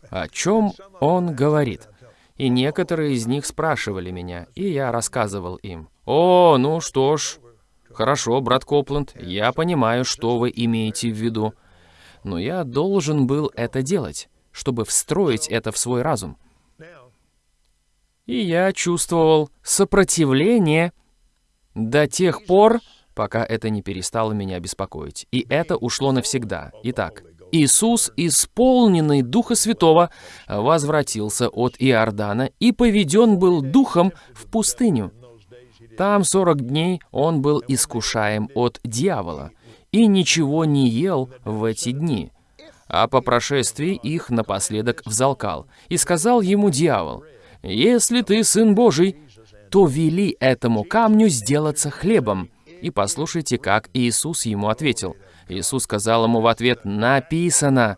О чем он говорит? И некоторые из них спрашивали меня, и я рассказывал им. «О, ну что ж, хорошо, брат Копланд, я понимаю, что вы имеете в виду. Но я должен был это делать, чтобы встроить это в свой разум. И я чувствовал сопротивление до тех пор, пока это не перестало меня беспокоить. И это ушло навсегда. Итак, Иисус, исполненный Духа Святого, возвратился от Иордана и поведен был Духом в пустыню. Там сорок дней он был искушаем от дьявола и ничего не ел в эти дни. А по прошествии их напоследок взалкал. И сказал ему дьявол, «Если ты Сын Божий, то вели этому камню сделаться хлебом». И послушайте, как Иисус ему ответил. Иисус сказал ему в ответ, «Написано».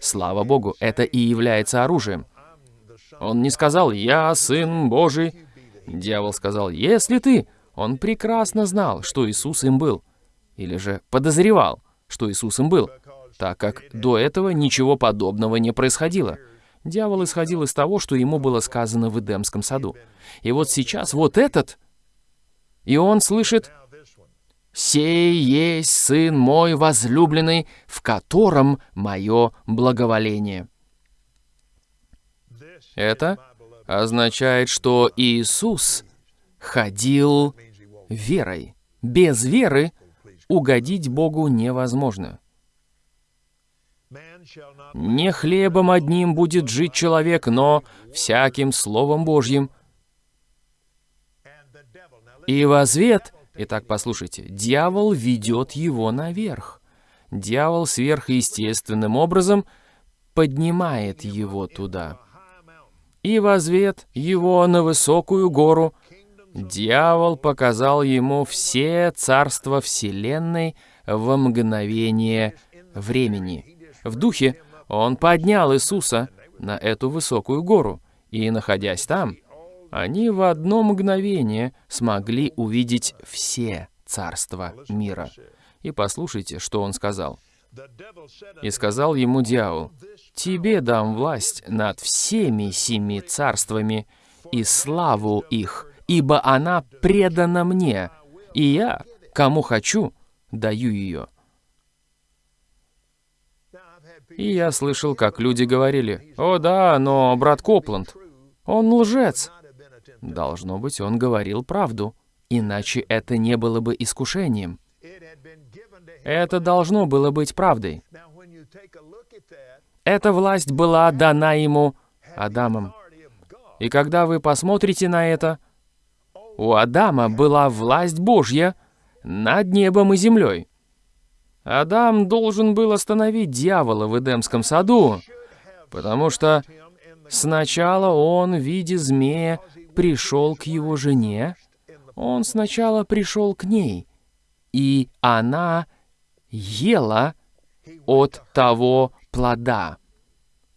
Слава Богу, это и является оружием. Он не сказал, «Я Сын Божий». Дьявол сказал, «Если ты». Он прекрасно знал, что Иисус им был. Или же подозревал, что Иисус им был, так как до этого ничего подобного не происходило. Дьявол исходил из того, что ему было сказано в Эдемском саду. И вот сейчас вот этот, и он слышит, «Сей есть Сын мой возлюбленный, в котором мое благоволение». Это означает, что Иисус ходил верой. Без веры угодить Богу невозможно. Не хлебом одним будет жить человек, но всяким Словом Божьим. И в ответ, итак, послушайте, дьявол ведет его наверх. Дьявол сверхъестественным образом поднимает его туда. И в ответ его на высокую гору дьявол показал ему все царства Вселенной во мгновение времени. В духе он поднял Иисуса на эту высокую гору, и, находясь там, они в одно мгновение смогли увидеть все царства мира. И послушайте, что он сказал. «И сказал ему дьявол, «Тебе дам власть над всеми семи царствами и славу их, ибо она предана мне, и я, кому хочу, даю ее». И я слышал, как люди говорили, «О да, но брат Копланд, он лжец». Должно быть, он говорил правду, иначе это не было бы искушением. Это должно было быть правдой. Эта власть была дана ему Адамом. И когда вы посмотрите на это, у Адама была власть Божья над небом и землей. Адам должен был остановить дьявола в Эдемском саду, потому что сначала он в виде змея пришел к его жене, он сначала пришел к ней, и она ела от того плода,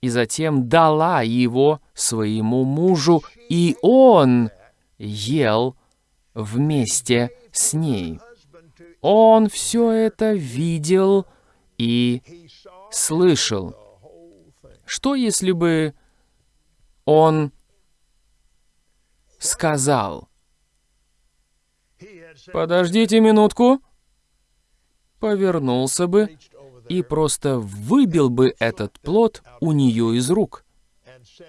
и затем дала его своему мужу, и он ел вместе с ней. Он все это видел и слышал. Что если бы он сказал, «Подождите минутку», повернулся бы и просто выбил бы этот плод у нее из рук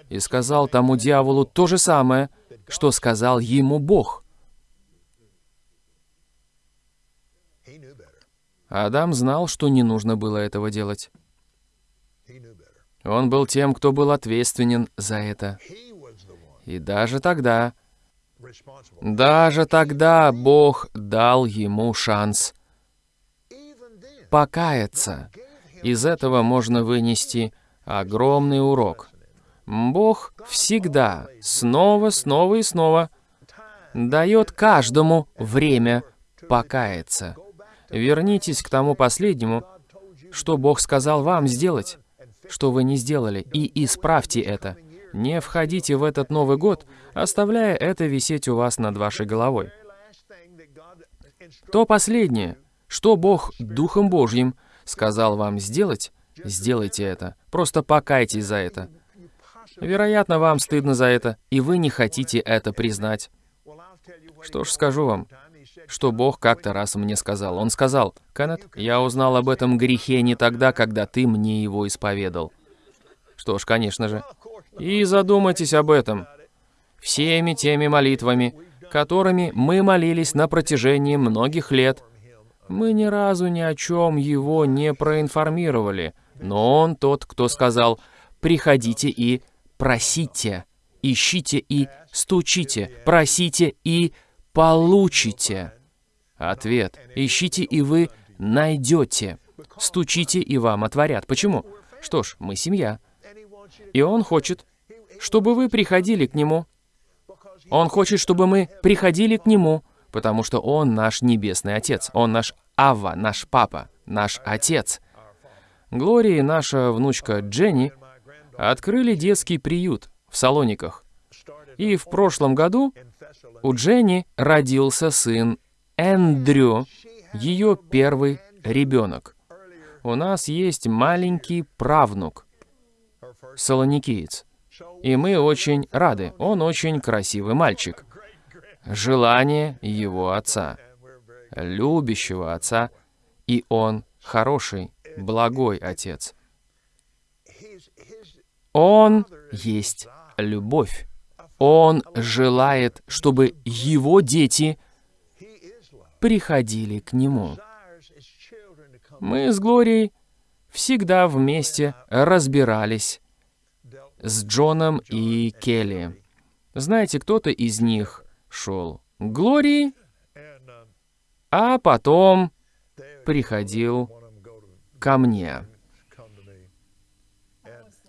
и сказал тому дьяволу то же самое, что сказал ему Бог. Адам знал, что не нужно было этого делать. Он был тем, кто был ответственен за это. И даже тогда, даже тогда Бог дал ему шанс покаяться. Из этого можно вынести огромный урок. Бог всегда, снова, снова и снова, дает каждому время покаяться. Вернитесь к тому последнему, что Бог сказал вам сделать, что вы не сделали, и исправьте это. Не входите в этот Новый год, оставляя это висеть у вас над вашей головой. То последнее, что Бог Духом Божьим сказал вам сделать, сделайте это. Просто покайтесь за это. Вероятно, вам стыдно за это, и вы не хотите это признать. Что ж, скажу вам, что Бог как-то раз мне сказал. Он сказал, «Кеннет, я узнал об этом грехе не тогда, когда ты мне его исповедал». Что ж, конечно же. И задумайтесь об этом. Всеми теми молитвами, которыми мы молились на протяжении многих лет, мы ни разу ни о чем его не проинформировали. Но он тот, кто сказал, «Приходите и просите, ищите и стучите, просите и получите». Ответ. Ищите, и вы найдете. Стучите, и вам отворят. Почему? Что ж, мы семья. И он хочет, чтобы вы приходили к нему. Он хочет, чтобы мы приходили к нему, потому что он наш небесный отец. Он наш Ава, наш папа, наш отец. Глория и наша внучка Дженни открыли детский приют в Салониках. И в прошлом году у Дженни родился сын Эндрю, ее первый ребенок. У нас есть маленький правнук, солоникиец. И мы очень рады. Он очень красивый мальчик. Желание его отца, любящего отца, и он хороший, благой отец. Он есть любовь. Он желает, чтобы его дети приходили к Нему. Мы с Глорией всегда вместе разбирались с Джоном и Келли. Знаете, кто-то из них шел к Глории, а потом приходил ко мне.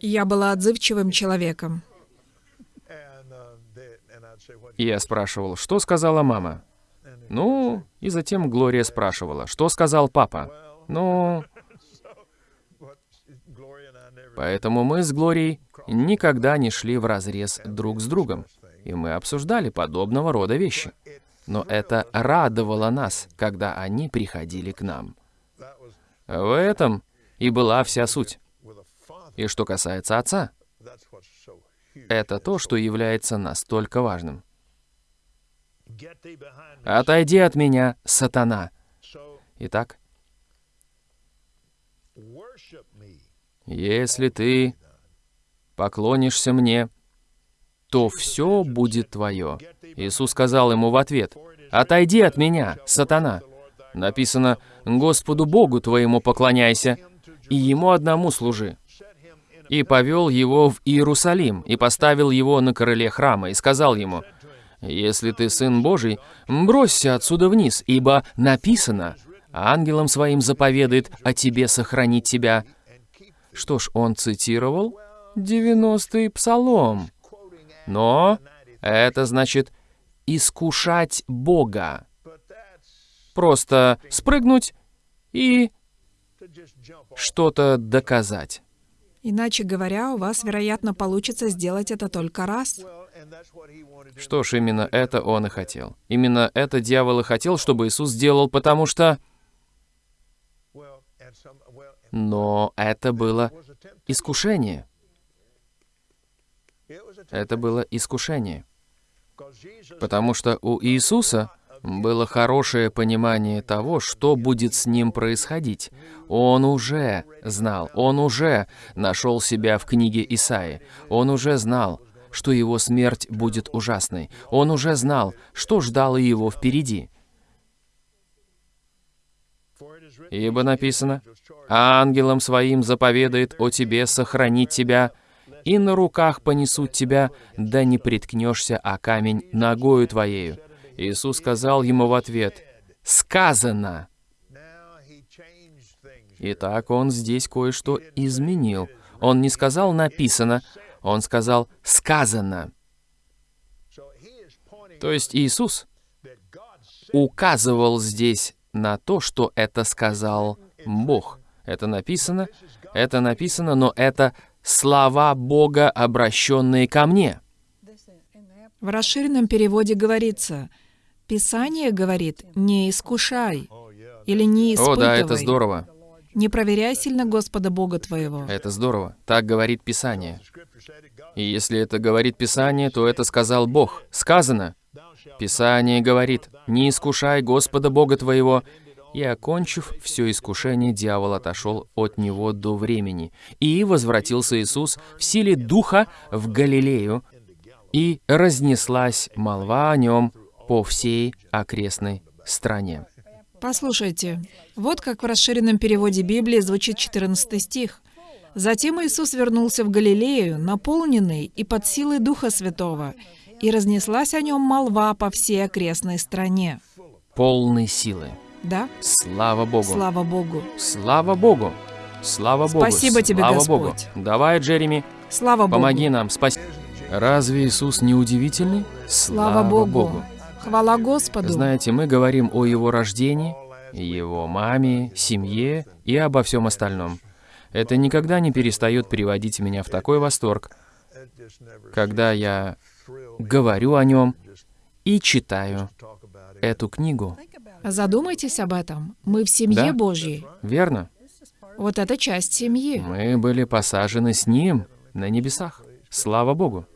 Я была отзывчивым человеком. Я спрашивал, что сказала мама? Ну, и затем Глория спрашивала, что сказал папа? Ну... Поэтому мы с Глорией никогда не шли в разрез друг с другом, и мы обсуждали подобного рода вещи. Но это радовало нас, когда они приходили к нам. В этом и была вся суть. И что касается отца, это то, что является настолько важным. Отойди от меня, сатана. Итак, если ты поклонишься мне, то все будет твое. Иисус сказал ему в ответ, «Отойди от меня, сатана». Написано, «Господу Богу твоему поклоняйся, и Ему одному служи». И повел его в Иерусалим, и поставил его на крыле храма, и сказал ему, если ты сын Божий, бросься отсюда вниз, ибо написано, ангелом своим заповедает о тебе сохранить тебя. Что ж, он цитировал 90-й псалом. Но это значит искушать Бога. Просто спрыгнуть и что-то доказать. Иначе говоря, у вас, вероятно, получится сделать это только раз. Что ж, именно это он и хотел. Именно это дьявол и хотел, чтобы Иисус сделал, потому что... Но это было искушение. Это было искушение. Потому что у Иисуса было хорошее понимание того, что будет с ним происходить. Он уже знал, он уже нашел себя в книге Исаи. Он уже знал, что его смерть будет ужасной. Он уже знал, что ждало его впереди. Ибо написано, «Ангелом своим заповедает о тебе сохранить тебя, и на руках понесут тебя, да не приткнешься о камень ногою твоею». Иисус сказал ему в ответ, «Сказано!» Итак, он здесь кое-что изменил. Он не сказал «написано», он сказал «сказано». То есть Иисус указывал здесь на то, что это сказал Бог. Это написано, это написано, но это слова Бога, обращенные ко мне. В расширенном переводе говорится, Писание говорит, не искушай или не испытывай. О, да, это здорово. Не проверяй сильно Господа Бога твоего. Это здорово. Так говорит Писание. И если это говорит Писание, то это сказал Бог. Сказано. Писание говорит, «Не искушай Господа Бога твоего». И, окончив все искушение, дьявол отошел от него до времени. И возвратился Иисус в силе Духа в Галилею, и разнеслась молва о нем по всей окрестной стране. Послушайте, вот как в расширенном переводе Библии звучит 14 стих. «Затем Иисус вернулся в Галилею, наполненный и под силой Духа Святого, и разнеслась о нем молва по всей окрестной стране». Полной силы. Да? Слава Богу. Слава Богу. Слава Богу. Слава Богу. Спасибо тебе, Слава Господь. Богу. Давай, Джереми, Слава Богу. помоги нам. Спаси. Разве Иисус не удивительный? Слава Богу. Хвала Господу. Знаете, мы говорим о Его рождении, Его маме, семье и обо всем остальном. Это никогда не перестает приводить меня в такой восторг, когда я говорю о Нем и читаю эту книгу. Задумайтесь об этом. Мы в семье Да. Божьей. Верно? Вот это часть семьи. Мы были посажены с Ним на небесах. Слава Богу.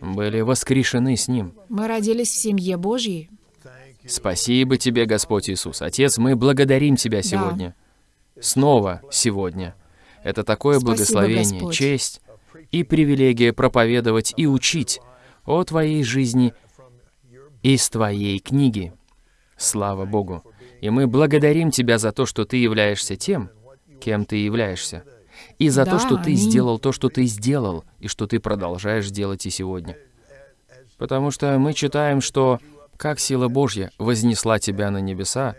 Были воскрешены с Ним. Мы родились в семье Божьей. Спасибо Тебе, Господь Иисус. Отец, мы благодарим Тебя сегодня. Снова сегодня. Это такое Спасибо, благословение, Господь. честь и привилегия проповедовать и учить о Твоей жизни из Твоей книги. Слава Богу. И мы благодарим Тебя за то, что Ты являешься тем, кем Ты являешься. И за то, Да, что Ты аминь. сделал то, что Ты сделал, и что Ты продолжаешь делать и сегодня. Потому что мы читаем, что как сила Божья вознесла Тебя на небеса,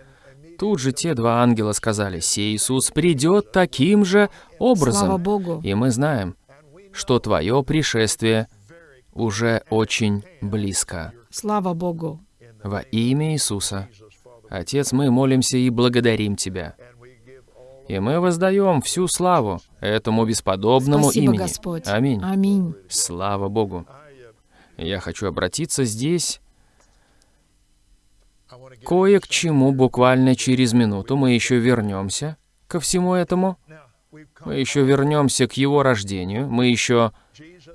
тут же те два ангела сказали, «Сей Иисус придет таким же образом». Слава Богу. И мы знаем, что Твое пришествие уже очень близко. Слава Богу. Во имя Иисуса. Отец, мы молимся и благодарим Тебя. И мы воздаем всю славу этому бесподобному Спасибо, имени. Господь. Аминь. Аминь. Слава Богу. Я хочу обратиться здесь кое к чему буквально через минуту. Мы еще вернемся ко всему этому. Мы еще вернемся к его рождению. Мы еще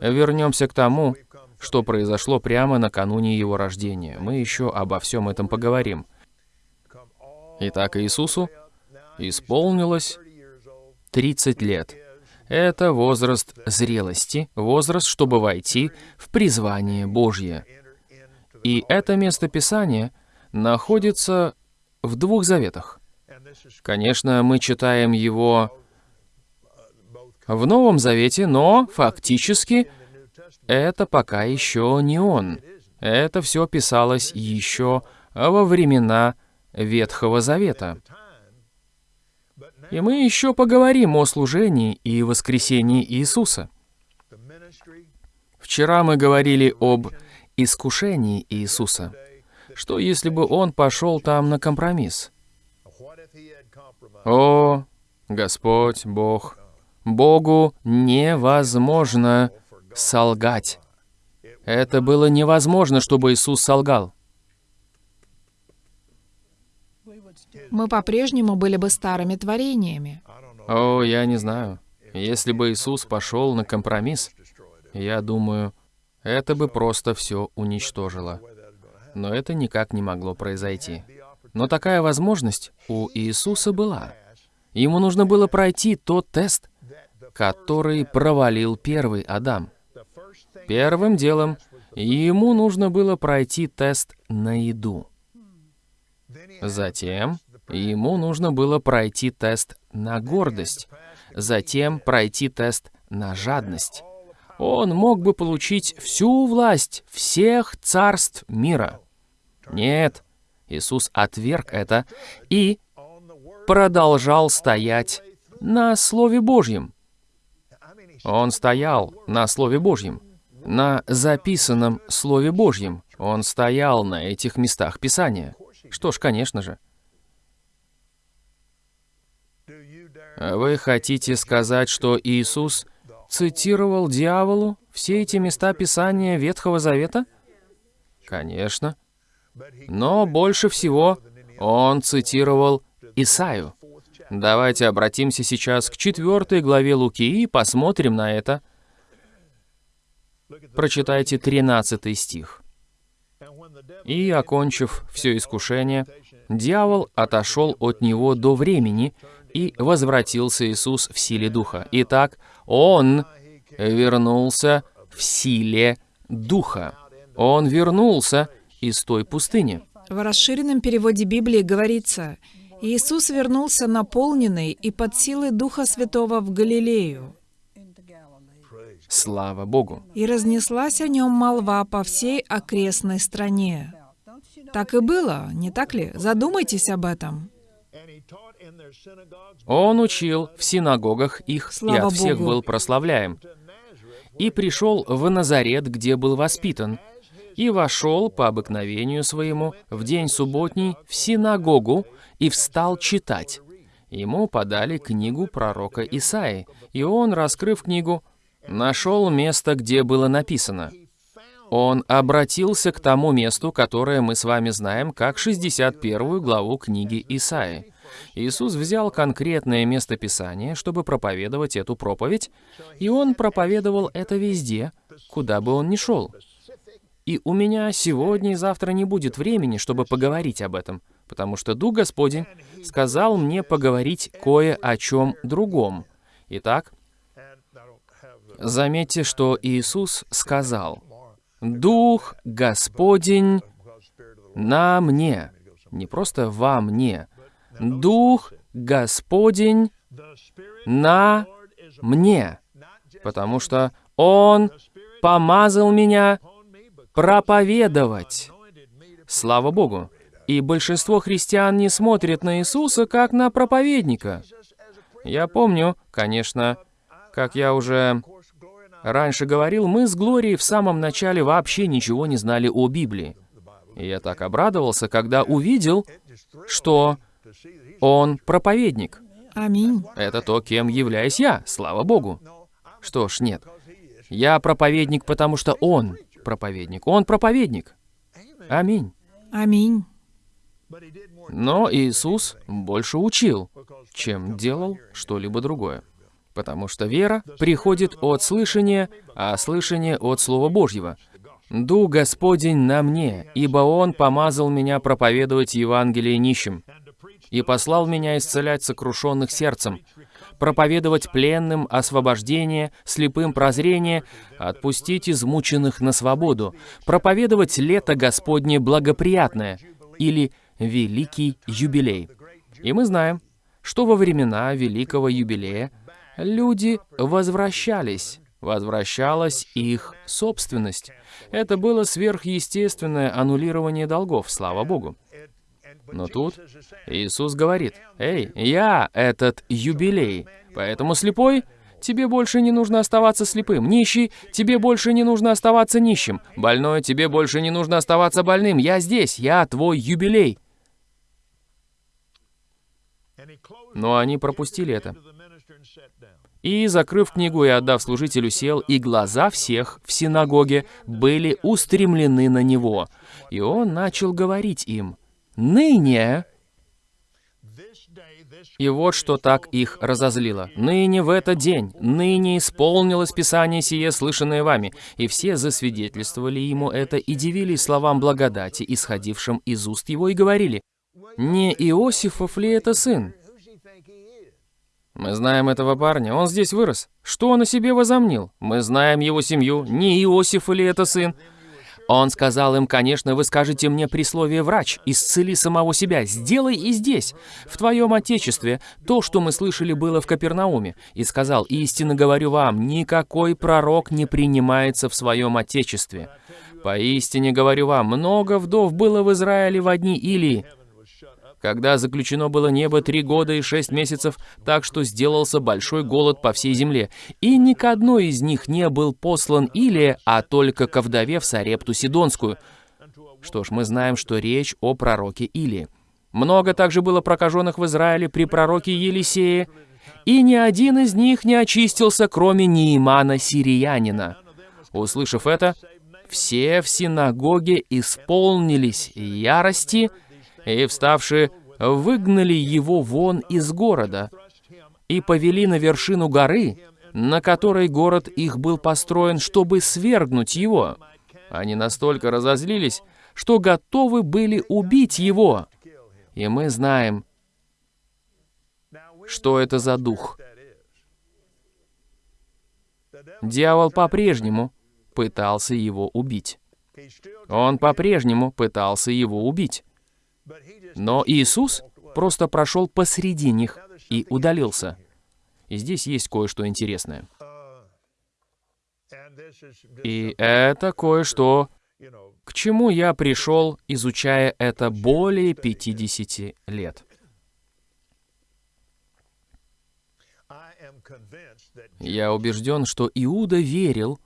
вернемся к тому, что произошло прямо накануне его рождения. Мы еще обо всем этом поговорим. Итак, Иисусу исполнилось 30 лет. Это возраст зрелости, возраст, чтобы войти в призвание Божье. И это место Писания находится в двух заветах. Конечно, мы читаем его в Новом Завете, но фактически это пока еще не он. Это все писалось еще во времена Ветхого Завета. И мы еще поговорим о служении и воскресении Иисуса. Вчера мы говорили об искушении Иисуса. Что если бы он пошел там на компромисс? О, Господь Бог, Богу невозможно солгать. Это было невозможно, чтобы Иисус солгал. Мы по-прежнему были бы старыми творениями. О, я не знаю. Если бы Иисус пошел на компромисс, я думаю, это бы просто все уничтожило. Но это никак не могло произойти. Но такая возможность у Иисуса была. Ему нужно было пройти тот тест, который провалил первый Адам. Первым делом ему нужно было пройти тест на еду. Затем ему нужно было пройти тест на гордость. Затем пройти тест на жадность. Он мог бы получить всю власть всех царств мира. Нет, Иисус отверг это и продолжал стоять на Слове Божьем. Он стоял на Слове Божьем, на записанном Слове Божьем. Он стоял на этих местах Писания. Что ж, конечно же. Вы хотите сказать, что Иисус цитировал дьяволу все эти места Писания Ветхого Завета? Конечно. Но больше всего он цитировал Исаю. Давайте обратимся сейчас к четвертой главе Луки и посмотрим на это. Прочитайте 13 стих. «И, окончив все искушение, дьявол отошел от него до времени, и возвратился Иисус в силе Духа. Итак, Он вернулся в силе Духа. Он вернулся из той пустыни. В расширенном переводе Библии говорится, Иисус вернулся наполненный и под силой Духа Святого в Галилею. Слава Богу. И разнеслась о нем молва по всей окрестной стране. Так и было, не так ли? Задумайтесь об этом. Он учил в синагогах их Слава и от всех Богу. был прославляем. И пришел в Назарет, где был воспитан, и вошел по обыкновению своему в день субботний в синагогу и встал читать. Ему подали книгу пророка Исаи, и он, раскрыв книгу, нашел место, где было написано. Он обратился к тому месту, которое мы с вами знаем, как 61 главу книги Исаи. Иисус взял конкретное место Писания, чтобы проповедовать эту проповедь, и Он проповедовал это везде, куда бы Он ни шел. И у меня сегодня и завтра не будет времени, чтобы поговорить об этом, потому что Дух Господень сказал мне поговорить кое о чем другом. Итак, заметьте, что Иисус сказал, «Дух Господень на мне». Не просто «во мне». «Дух Господень на мне». Потому что Он помазал меня проповедовать. Слава Богу. И большинство христиан не смотрят на Иисуса как на проповедника. Я помню, конечно, как я уже раньше говорил, мы с Глорией в самом начале вообще ничего не знали о Библии. И я так обрадовался, когда увидел, что он проповедник. Аминь. Это то, кем являюсь я, слава Богу. Что ж, нет. Я проповедник, потому что он проповедник. Он проповедник. Аминь. Аминь. Но Иисус больше учил, чем делал что-либо другое. Потому что вера приходит от слышания, а слышание от Слова Божьего. «Дух Господень на мне, ибо Он помазал меня проповедовать Евангелие нищим, и послал меня исцелять сокрушенных сердцем, проповедовать пленным освобождение, слепым прозрение, отпустить измученных на свободу, проповедовать лето Господне благоприятное» или «Великий юбилей». И мы знаем, что во времена Великого юбилея люди возвращались, возвращалась их собственность. Это было сверхъестественное аннулирование долгов, слава Богу. Но тут Иисус говорит, «Эй, я этот юбилей, поэтому слепой, тебе больше не нужно оставаться слепым, нищий, тебе больше не нужно оставаться нищим, больной, тебе больше не нужно оставаться больным, я здесь, я твой юбилей». Но они пропустили это. И, закрыв книгу и отдав служителю, сел, и глаза всех в синагоге были устремлены на него. И он начал говорить им, «Ныне...» И вот что так их разозлило. «Ныне в этот день, ныне исполнилось Писание сие, слышанное вами». И все засвидетельствовали ему это и дивились словам благодати, исходившим из уст его, и говорили, «Не Иосифов ли это сын?» Мы знаем этого парня, он здесь вырос. Что он о себе возомнил? Мы знаем его семью, не Иосиф или это сын. Он сказал им, конечно, вы скажете мне при слове «врач», исцели самого себя, сделай и здесь, в твоем отечестве, то, что мы слышали было в Капернауме. И сказал, истинно говорю вам, никакой пророк не принимается в своем отечестве. Поистине говорю вам, много вдов было в Израиле в одни Илии, когда заключено было небо три года и шесть месяцев, так что сделался большой голод по всей земле. И ни к одной из них не был послан Илия, а только ко вдове в Сарепту Сидонскую. Что ж, мы знаем, что речь о пророке Илии. Много также было прокаженных в Израиле при пророке Елисее, и ни один из них не очистился, кроме Неимана Сириянина. Услышав это, все в синагоге исполнились ярости, и, вставшие, выгнали его вон из города и повели на вершину горы, на которой город их был построен, чтобы свергнуть его. Они настолько разозлились, что готовы были убить его. И мы знаем, что это за дух. Дьявол по-прежнему пытался его убить. Он по-прежнему пытался его убить. Но Иисус просто прошел посреди них и удалился. И здесь есть кое-что интересное. И это кое-что, к чему я пришел, изучая это более 50 лет. Я убежден, что Иуда верил,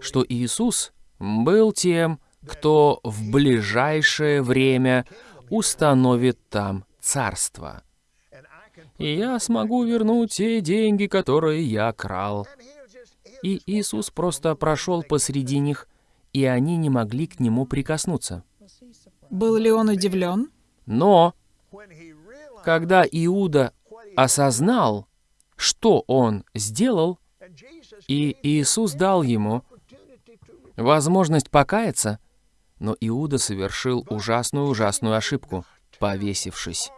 что Иисус был тем, кто в ближайшее время установит там царство. И я смогу вернуть те деньги, которые я крал. И Иисус просто прошел посреди них, и они не могли к нему прикоснуться. Был ли он удивлен? Но, когда Иуда осознал, что он сделал, и Иисус дал ему возможность покаяться, но Иуда совершил ужасную-ужасную ошибку, повесившись.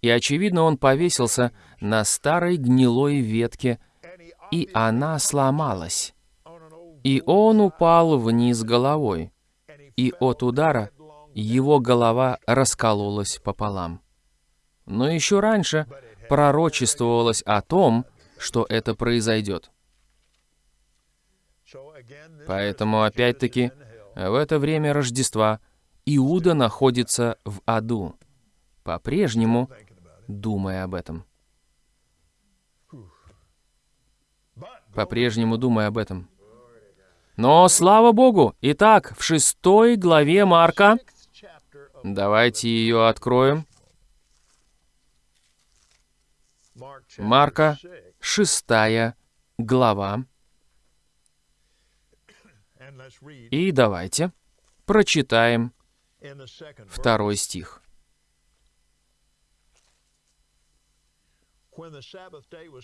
И, очевидно, он повесился на старой гнилой ветке, и она сломалась. И он упал вниз головой, и от удара его голова раскололась пополам. Но еще раньше пророчествовалось о том, что это произойдет. Поэтому, опять-таки, в это время Рождества Иуда находится в аду, по-прежнему думая об этом. По-прежнему думая об этом. Но, слава Богу, итак, в шестой главе Марка, давайте ее откроем. Марка, шестая глава. И давайте прочитаем второй стих.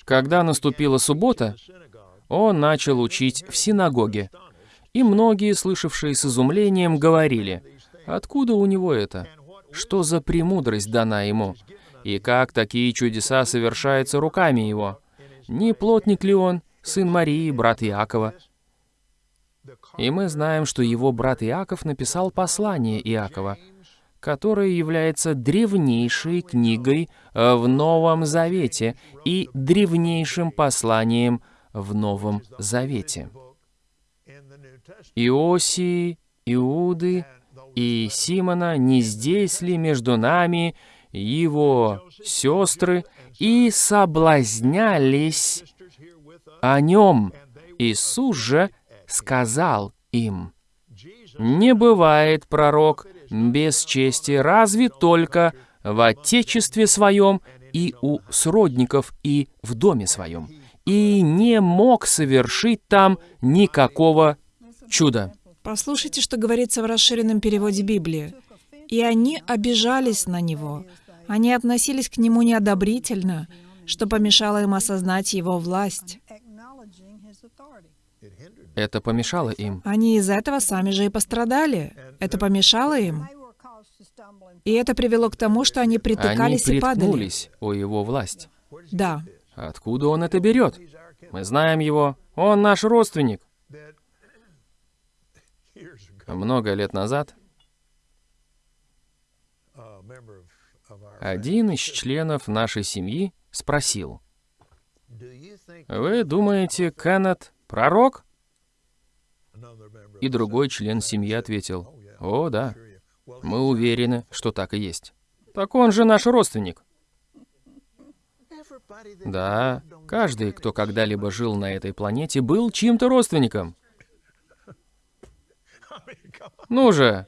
Когда наступила суббота, он начал учить в синагоге, и многие, слышавшие с изумлением, говорили, «Откуда у него это? Что за премудрость дана ему? И как такие чудеса совершаются руками его? Не плотник ли он, сын Марии, брат Иакова?» И мы знаем, что его брат Иаков написал послание Иакова, которое является древнейшей книгой в Новом Завете и древнейшим посланием в Новом Завете. Иосии, Иуды и Симона, не здесь ли между нами его сестры и соблазнялись о нем? Иисус же сказал им, «Не бывает пророк без чести, разве только в отечестве своем и у сродников и в доме своем, и не мог совершить там никакого чуда». Послушайте, что говорится в расширенном переводе Библии. «И они обижались на него. Они относились к нему неодобрительно, что помешало им осознать его власть. Это помешало им. Они из этого сами же и пострадали. Это помешало им. И это привело к тому, что они притыкались они и падали. о его власть. Да. Откуда он это берет? Мы знаем его. Он наш родственник. Много лет назад один из членов нашей семьи спросил, «Вы думаете, Кеннет пророк?» И другой член семьи ответил, «О, да, мы уверены, что так и есть. Так он же наш родственник». Да, каждый, кто когда-либо жил на этой планете, был чьим-то родственником. Ну же!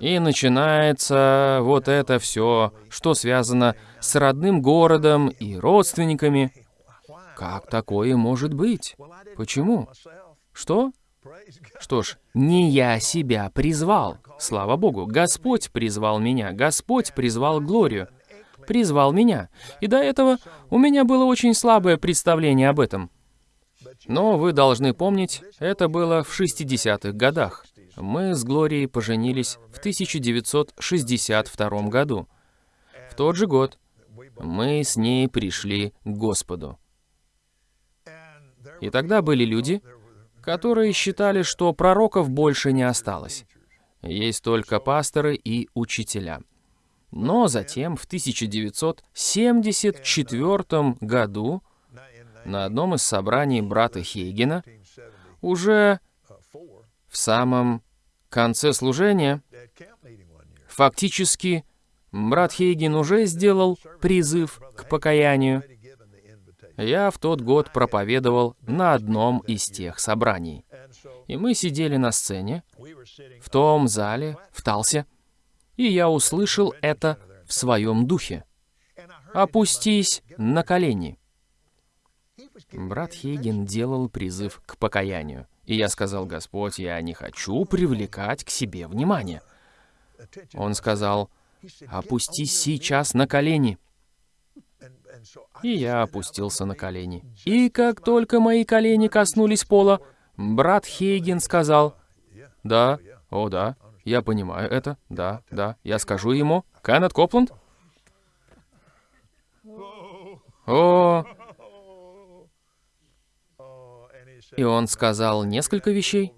И начинается вот это все, что связано с родным городом и родственниками. Как такое может быть? Почему? Что? Что ж, не я себя призвал. Слава Богу, Господь призвал меня, Господь призвал Глорию, призвал меня. И до этого у меня было очень слабое представление об этом. Но вы должны помнить, это было в 60-х годах. Мы с Глорией поженились в 1962 году. В тот же год мы с ней пришли к Господу. И тогда были люди, которые считали, что пророков больше не осталось. Есть только пасторы и учителя. Но затем, в 1974 году, на одном из собраний брата Хейгена, уже в самом конце служения, фактически, брат Хейген уже сделал призыв к покаянию. Я в тот год проповедовал на одном из тех собраний. И мы сидели на сцене, в том зале, в Талсе, и я услышал это в своем духе. «Опустись на колени». Брат Хейген делал призыв к покаянию. И я сказал, Господь, я не хочу привлекать к себе внимание. Он сказал, опустись сейчас на колени. И я опустился на колени. И как только мои колени коснулись пола, брат Хейген сказал, «Да, о да, я понимаю это, да, да, я скажу ему, Кеннет Копланд?» О, И он сказал несколько вещей.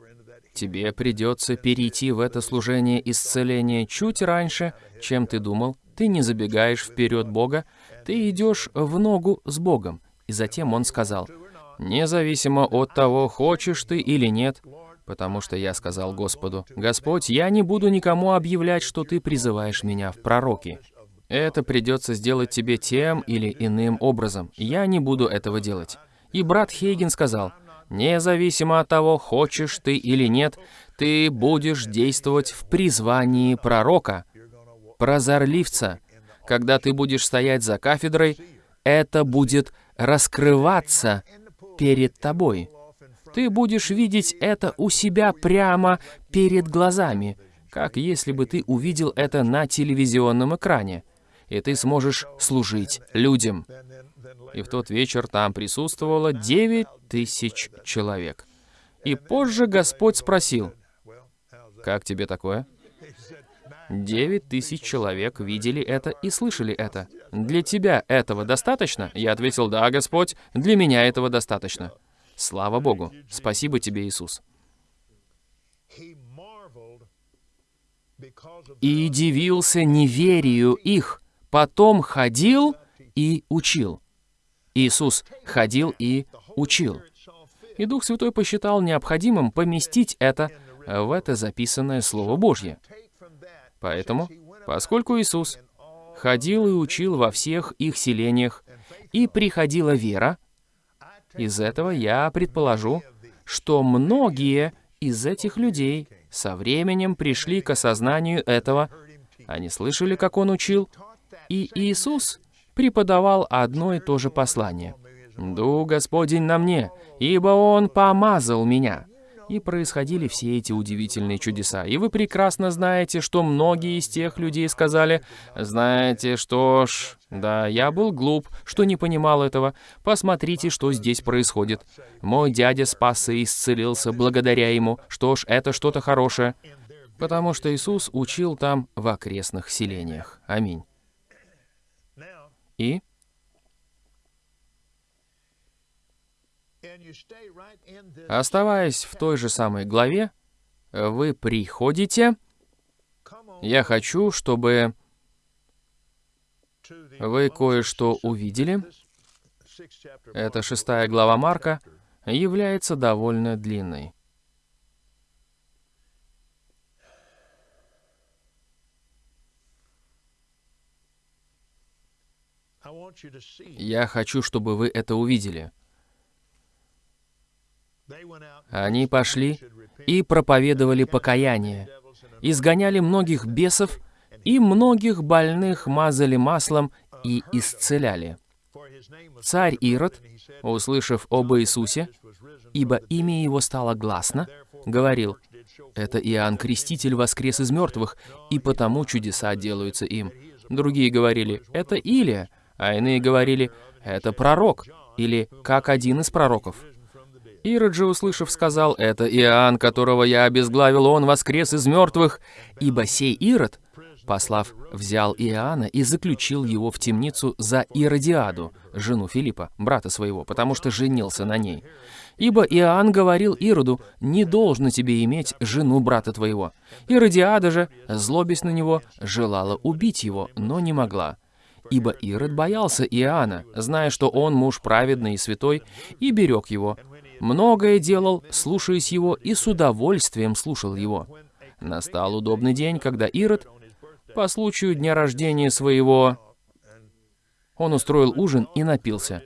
Тебе придется перейти в это служение исцеления чуть раньше, чем ты думал. Ты не забегаешь вперед Бога, ты идешь в ногу с Богом. И затем он сказал, независимо от того, хочешь ты или нет, потому что я сказал Господу, «Господь, я не буду никому объявлять, что ты призываешь меня в пророки. Это придется сделать тебе тем или иным образом. Я не буду этого делать». И брат Хейген сказал, Независимо от того, хочешь ты или нет, ты будешь действовать в призвании пророка, прозорливца. Когда ты будешь стоять за кафедрой, это будет раскрываться перед тобой. Ты будешь видеть это у себя прямо перед глазами, как если бы ты увидел это на телевизионном экране, и ты сможешь служить людям и в тот вечер там присутствовало девять тысяч человек. И позже Господь спросил, «Как тебе такое?» Девять тысяч человек видели это и слышали это. «Для тебя этого достаточно?» Я ответил, «Да, Господь, для меня этого достаточно». Слава Богу! Спасибо тебе, Иисус. И дивился неверию их, потом ходил и учил. Иисус ходил и учил. И Дух Святой посчитал необходимым поместить это в это записанное Слово Божье. Поэтому, поскольку Иисус ходил и учил во всех их селениях, и приходила вера, из этого я предположу, что многие из этих людей со временем пришли к осознанию этого, они слышали, как Он учил, и Иисус преподавал одно и то же послание. «Дух Господень на мне, ибо Он помазал меня». И происходили все эти удивительные чудеса. И вы прекрасно знаете, что многие из тех людей сказали, «Знаете, что ж, да, я был глуп, что не понимал этого. Посмотрите, что здесь происходит. Мой дядя спасся и исцелился благодаря ему. Что ж, это что-то хорошее». Потому что Иисус учил там в окрестных селениях. Аминь. И оставаясь в той же самой главе, вы приходите. Я хочу, чтобы вы кое-что увидели. Это шестая глава Марка является довольно длинной. Я хочу, чтобы вы это увидели. Они пошли и проповедовали покаяние, изгоняли многих бесов, и многих больных мазали маслом и исцеляли. Царь Ирод, услышав об Иисусе, ибо имя его стало гласно, говорил, «Это Иоанн Креститель воскрес из мертвых, и потому чудеса делаются им». Другие говорили, «Это Илия», а иные говорили, «Это пророк», или «как один из пророков». Ирод же, услышав, сказал, «Это Иоанн, которого я обезглавил, он воскрес из мертвых, ибо сей Ирод, послав, взял Иоанна и заключил его в темницу за Иродиаду, жену Филиппа, брата своего, потому что женился на ней. Ибо Иоанн говорил Ироду, «Не должно тебе иметь жену брата твоего». Иродиада же, злобясь на него, желала убить его, но не могла. Ибо Ирод боялся Иоанна, зная, что он муж праведный и святой, и берег его. Многое делал, слушаясь его, и с удовольствием слушал его. Настал удобный день, когда Ирод, по случаю дня рождения своего, он устроил ужин и напился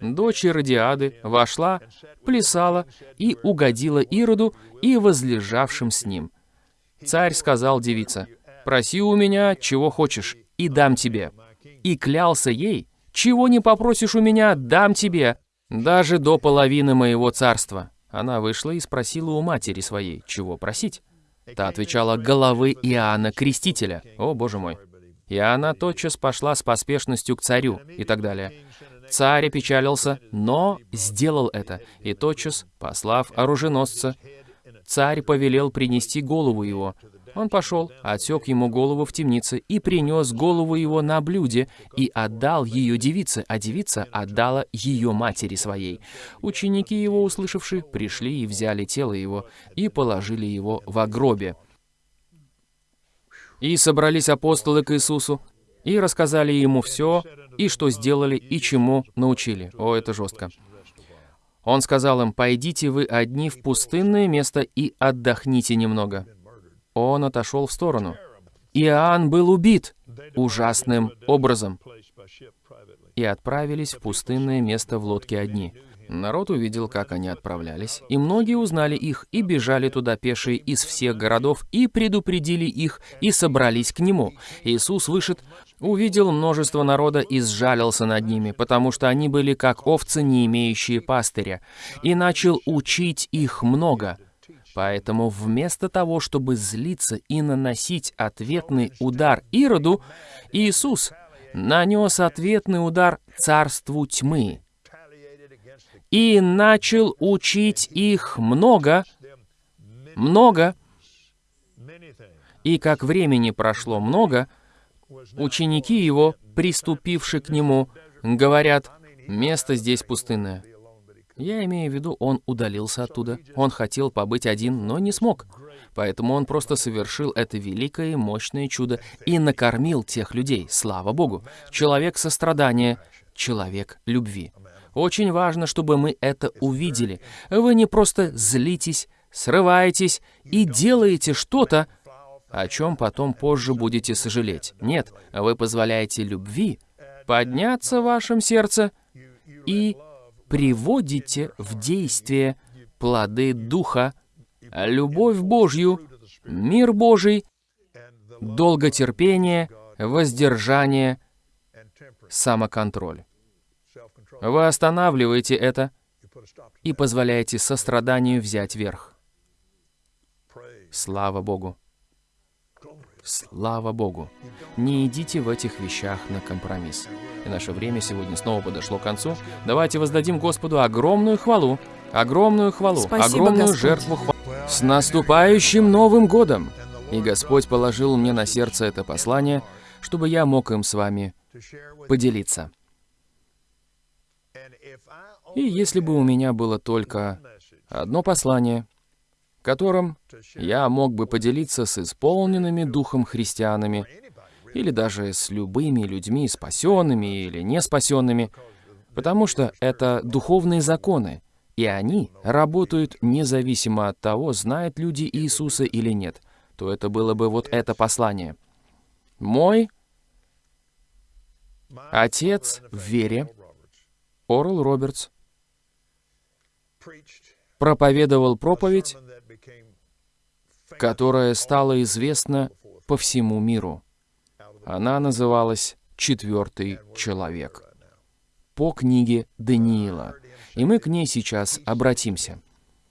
дочь Иродиады, вошла, плясала и угодила Ироду и возлежавшим с ним. Царь сказал девице, «Проси у меня, чего хочешь, и дам тебе». И клялся ей, «Чего не попросишь у меня, дам тебе, даже до половины моего царства». Она вышла и спросила у матери своей, чего просить. Та отвечала, «Головы Иоанна Крестителя». О, боже мой. И она тотчас пошла с поспешностью к царю и так далее. Царь опечалился, но сделал это, и тотчас, послав оруженосца, царь повелел принести голову его. Он пошел, отсек ему голову в темнице и принес голову его на блюде и отдал ее девице, а девица отдала ее матери своей. Ученики его, услышавши, пришли и взяли тело его и положили его в гробе. И собрались апостолы к Иисусу и рассказали ему все, и что сделали, и чему научили. О, это жестко. Он сказал им, «Пойдите вы одни в пустынное место и отдохните немного». Он отошел в сторону. Иоанн был убит ужасным образом. И отправились в пустынное место в лодке одни. Народ увидел, как они отправлялись, и многие узнали их, и бежали туда пешие из всех городов, и предупредили их, и собрались к нему. Иисус вышед, увидел множество народа и сжалился над ними, потому что они были как овцы, не имеющие пастыря, и начал учить их много. Поэтому вместо того, чтобы злиться и наносить ответный удар Ироду, Иисус нанес ответный удар царству тьмы, и начал учить их много, много. И как времени прошло много, ученики его, приступивши к нему, говорят, место здесь пустынное. Я имею в виду, он удалился оттуда. Он хотел побыть один, но не смог. Поэтому он просто совершил это великое и мощное чудо и накормил тех людей, слава Богу. Человек сострадания, человек любви. Очень важно, чтобы мы это увидели. Вы не просто злитесь, срываетесь и делаете что-то, о чем потом позже будете сожалеть. Нет, вы позволяете любви подняться в вашем сердце и приводите в действие плоды Духа, любовь Божью, мир Божий, долготерпение, воздержание, самоконтроль. Вы останавливаете это и позволяете состраданию взять верх. Слава Богу! Слава Богу! Не идите в этих вещах на компромисс. И наше время сегодня снова подошло к концу. Давайте воздадим Господу огромную хвалу, огромную хвалу, Спасибо, огромную Господь. жертву хвалы. С наступающим Новым Годом! И Господь положил мне на сердце это послание, чтобы я мог им с вами поделиться. И если бы у меня было только одно послание, которым я мог бы поделиться с исполненными духом христианами, или даже с любыми людьми, спасенными или не спасенными, потому что это духовные законы, и они работают независимо от того, знают люди Иисуса или нет, то это было бы вот это послание. Мой отец в вере, Орл Робертс, проповедовал проповедь, которая стала известна по всему миру. Она называлась «Четвертый человек» по книге Даниила, и мы к ней сейчас обратимся.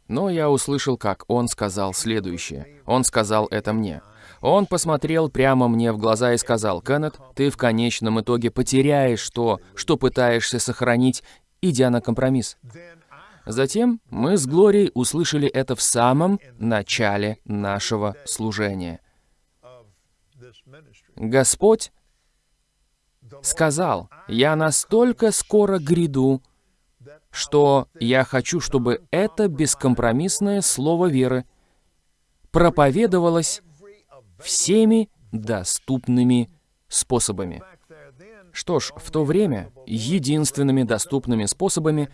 Но я услышал, как он сказал следующее. Он сказал это мне. Он посмотрел прямо мне в глаза и сказал, «Кеннет, ты в конечном итоге потеряешь то, что пытаешься сохранить, идя на компромисс». Затем мы с Глорией услышали это в самом начале нашего служения. Господь сказал, «Я настолько скоро гряду, что я хочу, чтобы это бескомпромиссное слово веры проповедовалось всеми доступными способами. Что ж, в то время единственными доступными способами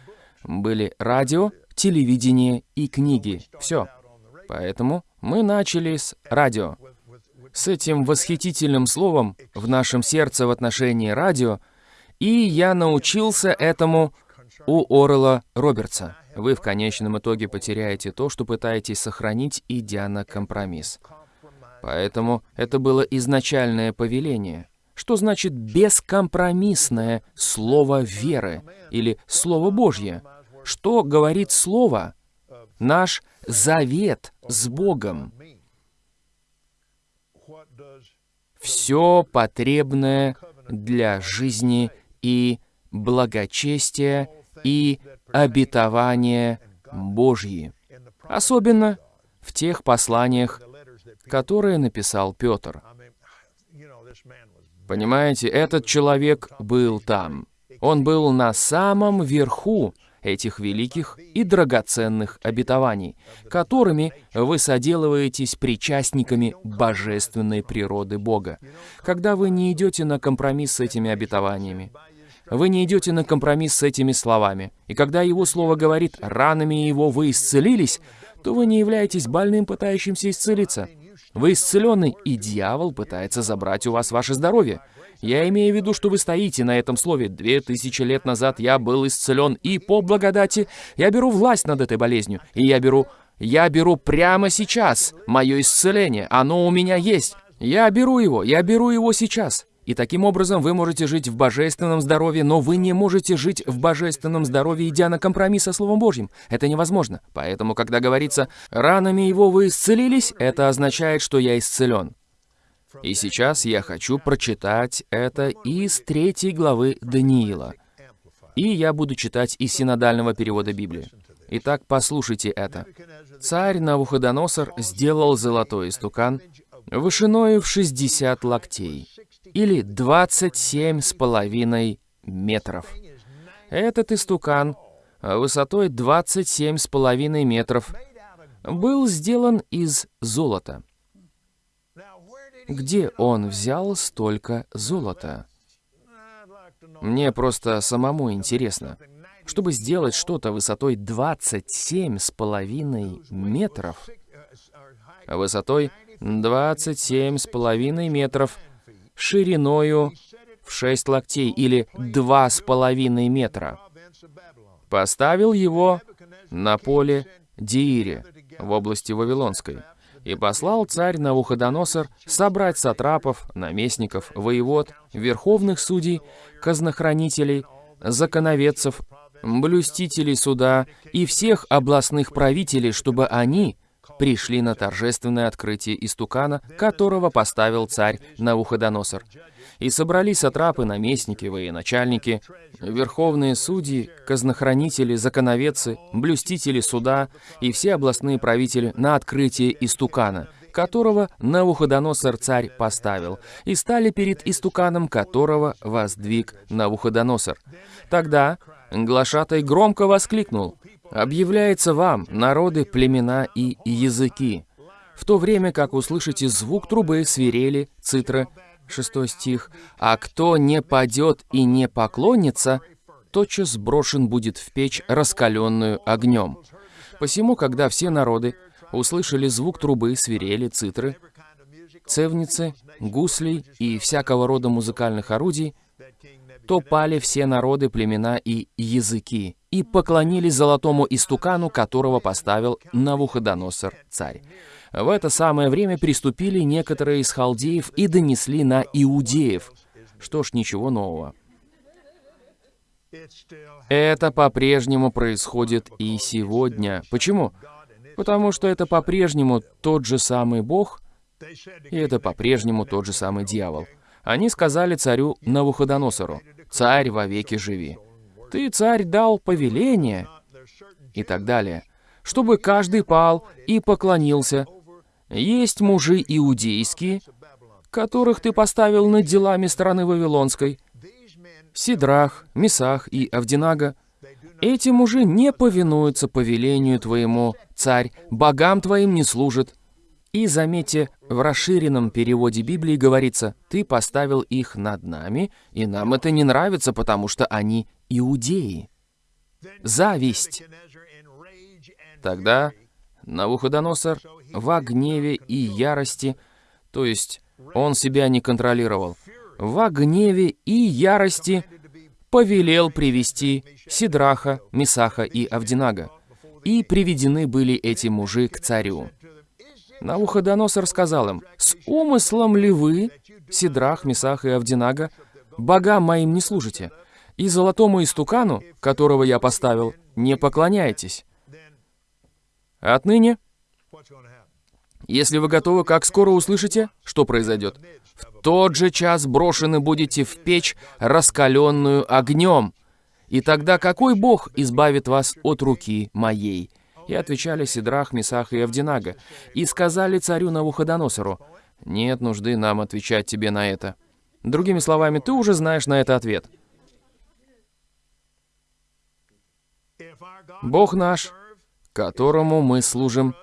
были радио, телевидение и книги. Все. Поэтому мы начали с радио. С этим восхитительным словом в нашем сердце в отношении радио, и я научился этому у Орла Робертса. Вы в конечном итоге потеряете то, что пытаетесь сохранить, идя на компромисс. Поэтому это было изначальное повеление. Что значит бескомпромиссное слово веры или слово Божье? Что говорит слово? Наш завет с Богом. Все потребное для жизни и благочестия и обетования Божьи. Особенно в тех посланиях, которые написал Петр. Понимаете, этот человек был там. Он был на самом верху этих великих и драгоценных обетований, которыми вы соделываетесь причастниками божественной природы Бога. Когда вы не идете на компромисс с этими обетованиями, вы не идете на компромисс с этими словами. И когда Его Слово говорит «ранами Его вы исцелились», то вы не являетесь больным, пытающимся исцелиться. Вы исцеленный, и дьявол пытается забрать у вас ваше здоровье. Я имею в виду, что вы стоите на этом слове. Две тысячи лет назад я был исцелен, и по благодати я беру власть над этой болезнью. И я беру... Я беру прямо сейчас мое исцеление. Оно у меня есть. Я беру его, я беру его сейчас. И таким образом вы можете жить в божественном здоровье, но вы не можете жить в божественном здоровье, идя на компромисс со Словом Божьим. Это невозможно. Поэтому, когда говорится «ранами его вы исцелились», это означает, что я исцелен. И сейчас я хочу прочитать это из третьей главы Даниила. И я буду читать из синодального перевода Библии. Итак, послушайте это. «Царь Навуходоносор сделал золотой истукан вышиною в 60 локтей, или 27 с половиной метров. Этот истукан высотой 27 с половиной метров был сделан из золота. Где он взял столько золота? Мне просто самому интересно. Чтобы сделать что-то высотой 27 с половиной метров, высотой 27 с половиной метров, шириною в 6 локтей или 2,5 метра. Поставил его на поле Диире в области Вавилонской. И послал царь Навуходоносор собрать сатрапов, наместников, воевод, верховных судей, казнохранителей, законоведцев, блюстителей суда и всех областных правителей, чтобы они пришли на торжественное открытие истукана, которого поставил царь Навуходоносор. И собрались сатрапы, наместники, военачальники, верховные судьи, казнохранители, законоведцы, блюстители суда и все областные правители на открытие истукана, которого Навуходоносор царь поставил, и стали перед истуканом, которого воздвиг Навуходоносор. Тогда глашатай громко воскликнул объявляется вам, народы, племена и языки, в то время как услышите звук трубы, свирели, цитра, 6 стих, «А кто не падет и не поклонится, тотчас сброшен будет в печь, раскаленную огнем». Посему, когда все народы услышали звук трубы, свирели, цитры, цевницы, гуслей и всякого рода музыкальных орудий, то пали все народы, племена и языки, и поклонились золотому истукану, которого поставил Навуходоносор царь. В это самое время приступили некоторые из халдеев и донесли на иудеев. Что ж, ничего нового. Это по-прежнему происходит и сегодня. Почему? Потому что это по-прежнему тот же самый Бог, и это по-прежнему тот же самый дьявол. Они сказали царю Навуходоносору, «Царь вовеки живи». «Ты, царь, дал повеление» и так далее, чтобы каждый пал и поклонился. Есть мужи иудейские, которых ты поставил над делами страны Вавилонской, Сидрах, Месах и Авдинага, эти мужи не повинуются повелению твоему, царь, богам твоим не служат. И заметьте, в расширенном переводе Библии говорится, ты поставил их над нами, и нам это не нравится, потому что они иудеи. Зависть. Тогда Навуходоносор в гневе и ярости, то есть он себя не контролировал, во гневе и ярости повелел привести Сидраха, Месаха и Авдинага. И приведены были эти мужи к царю. Навуходоносор сказал им, «С умыслом ли вы, Сидрах, Месах и Авдинага, богам моим не служите, и золотому истукану, которого я поставил, не поклоняетесь? Отныне, если вы готовы, как скоро услышите, что произойдет? В тот же час брошены будете в печь, раскаленную огнем. И тогда какой Бог избавит вас от руки моей?» И отвечали Сидрах, Месах и Авдинага, и сказали царю Навуходоносору, «Нет нужды нам отвечать тебе на это». Другими словами, ты уже знаешь на это ответ. Бог наш, которому мы служим,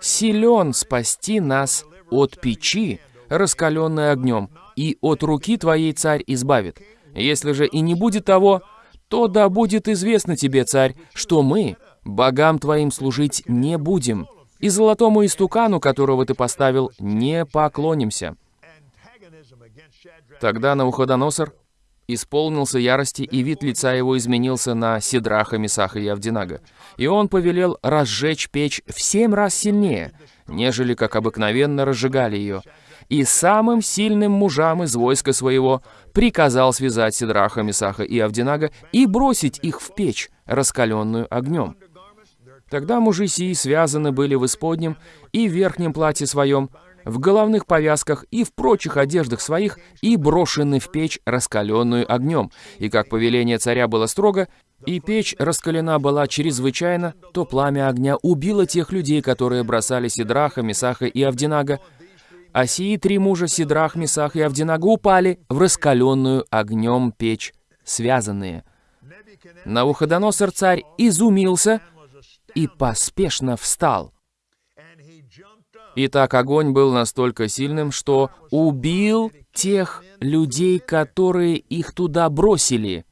силен спасти нас от печи, раскаленной огнем, и от руки твоей царь избавит. Если же и не будет того, то да будет известно тебе, царь, что мы богам твоим служить не будем, и золотому истукану, которого ты поставил, не поклонимся». Тогда Навуходоносор исполнился ярости, и вид лица его изменился на Сидраха, Месаха и Авдинага. И он повелел разжечь печь в семь раз сильнее, нежели как обыкновенно разжигали ее, и самым сильным мужам из войска своего приказал связать Сидраха, Месаха и Авдинага и бросить их в печь, раскаленную огнем. Тогда мужи сии связаны были в исподнем и верхнем платье своем, в головных повязках и в прочих одеждах своих, и брошены в печь, раскаленную огнем. И как повеление царя было строго, и печь раскалена была чрезвычайно, то пламя огня убило тех людей, которые бросали Сидраха, Месаха и Авдинага, а сии три мужа Сидрах, Месах и Авдинага упали в раскаленную огнем печь, связанные. Навуходоносор царь изумился и поспешно встал. Итак, огонь был настолько сильным, что убил тех людей, которые их туда бросили.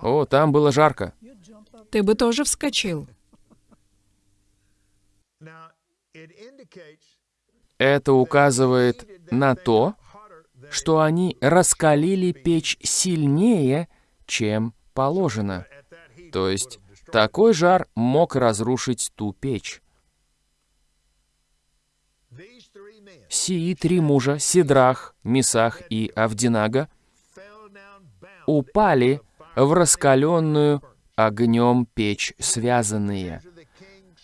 О, там было жарко. Ты бы тоже вскочил. Это указывает на то, что они раскалили печь сильнее, чем положено. То есть такой жар мог разрушить ту печь. Сии три мужа, Сидрах, Мисах и Авдинага, упали в раскаленную огнем печь связанные.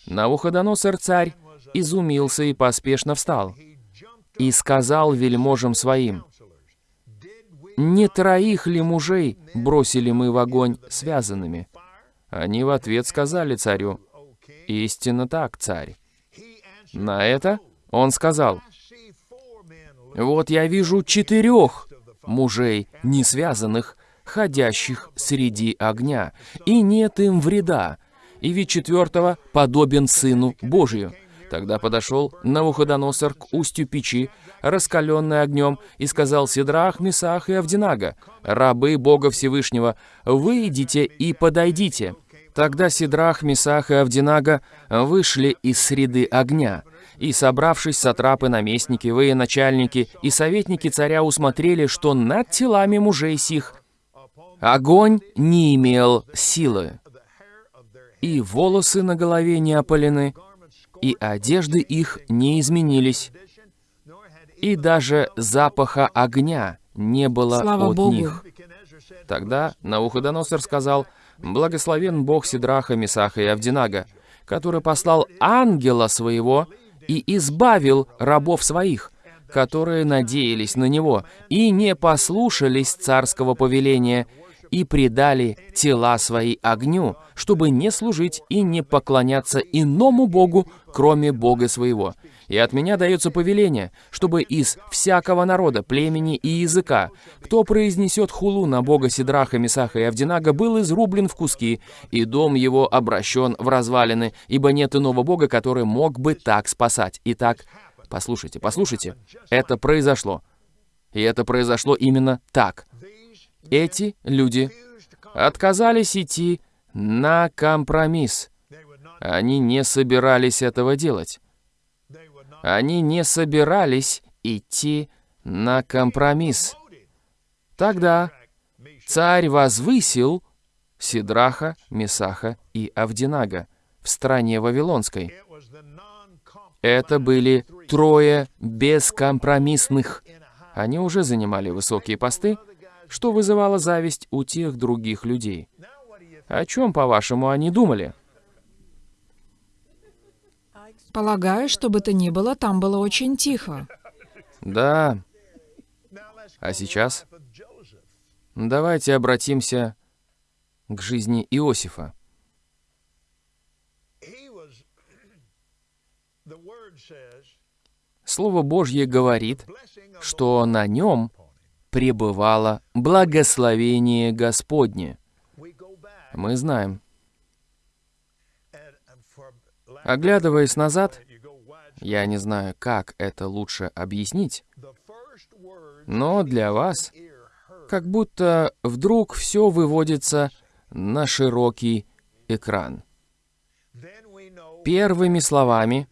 Навуходоносор царь изумился и поспешно встал, и сказал вельможам своим, «Не троих ли мужей бросили мы в огонь связанными?» Они в ответ сказали царю, «Истинно так, царь». На это он сказал, «Вот я вижу четырех мужей, не связанных, ходящих среди огня, и нет им вреда, и вид четвертого подобен Сыну Божию». Тогда подошел Навуходоносор к устью печи, раскаленной огнем, и сказал Сидрах, Месах и Авдинага, «Рабы Бога Всевышнего, выйдите и подойдите». Тогда Сидрах, Месах и Авдинага вышли из среды огня, и, собравшись, сатрапы, наместники, военачальники и советники царя усмотрели, что над телами мужей сих огонь не имел силы. и волосы на голове не опалены, и одежды их не изменились, и даже запаха огня не было Слава от Богу. них. Тогда Науходоносор сказал, «Благословен Бог Сидраха, Месаха и Авдинага, который послал ангела своего и избавил рабов своих, которые надеялись на него и не послушались царского повеления и предали тела свои огню, чтобы не служить и не поклоняться иному Богу, кроме Бога своего. И от меня дается повеление, чтобы из всякого народа, племени и языка, кто произнесет хулу на Бога Сидраха, Месаха и Авдинага, был изрублен в куски, и дом его обращен в развалины, ибо нет иного Бога, который мог бы так спасать. Итак, послушайте, послушайте, это произошло. И это произошло именно так. Эти люди отказались идти на компромисс. Они не собирались этого делать. Они не собирались идти на компромисс. Тогда царь возвысил Сидраха, Месаха и Авдинага в стране Вавилонской. Это были трое бескомпромиссных. Они уже занимали высокие посты, что вызывало зависть у тех других людей. О чем, по-вашему, они думали? Полагаю, что бы то ни было, там было очень тихо. Да. А сейчас давайте обратимся к жизни Иосифа. Слово Божье говорит, что на нем пребывало благословение Господне. Мы знаем. Оглядываясь назад, я не знаю, как это лучше объяснить, но для вас как будто вдруг все выводится на широкий экран. Первыми словами,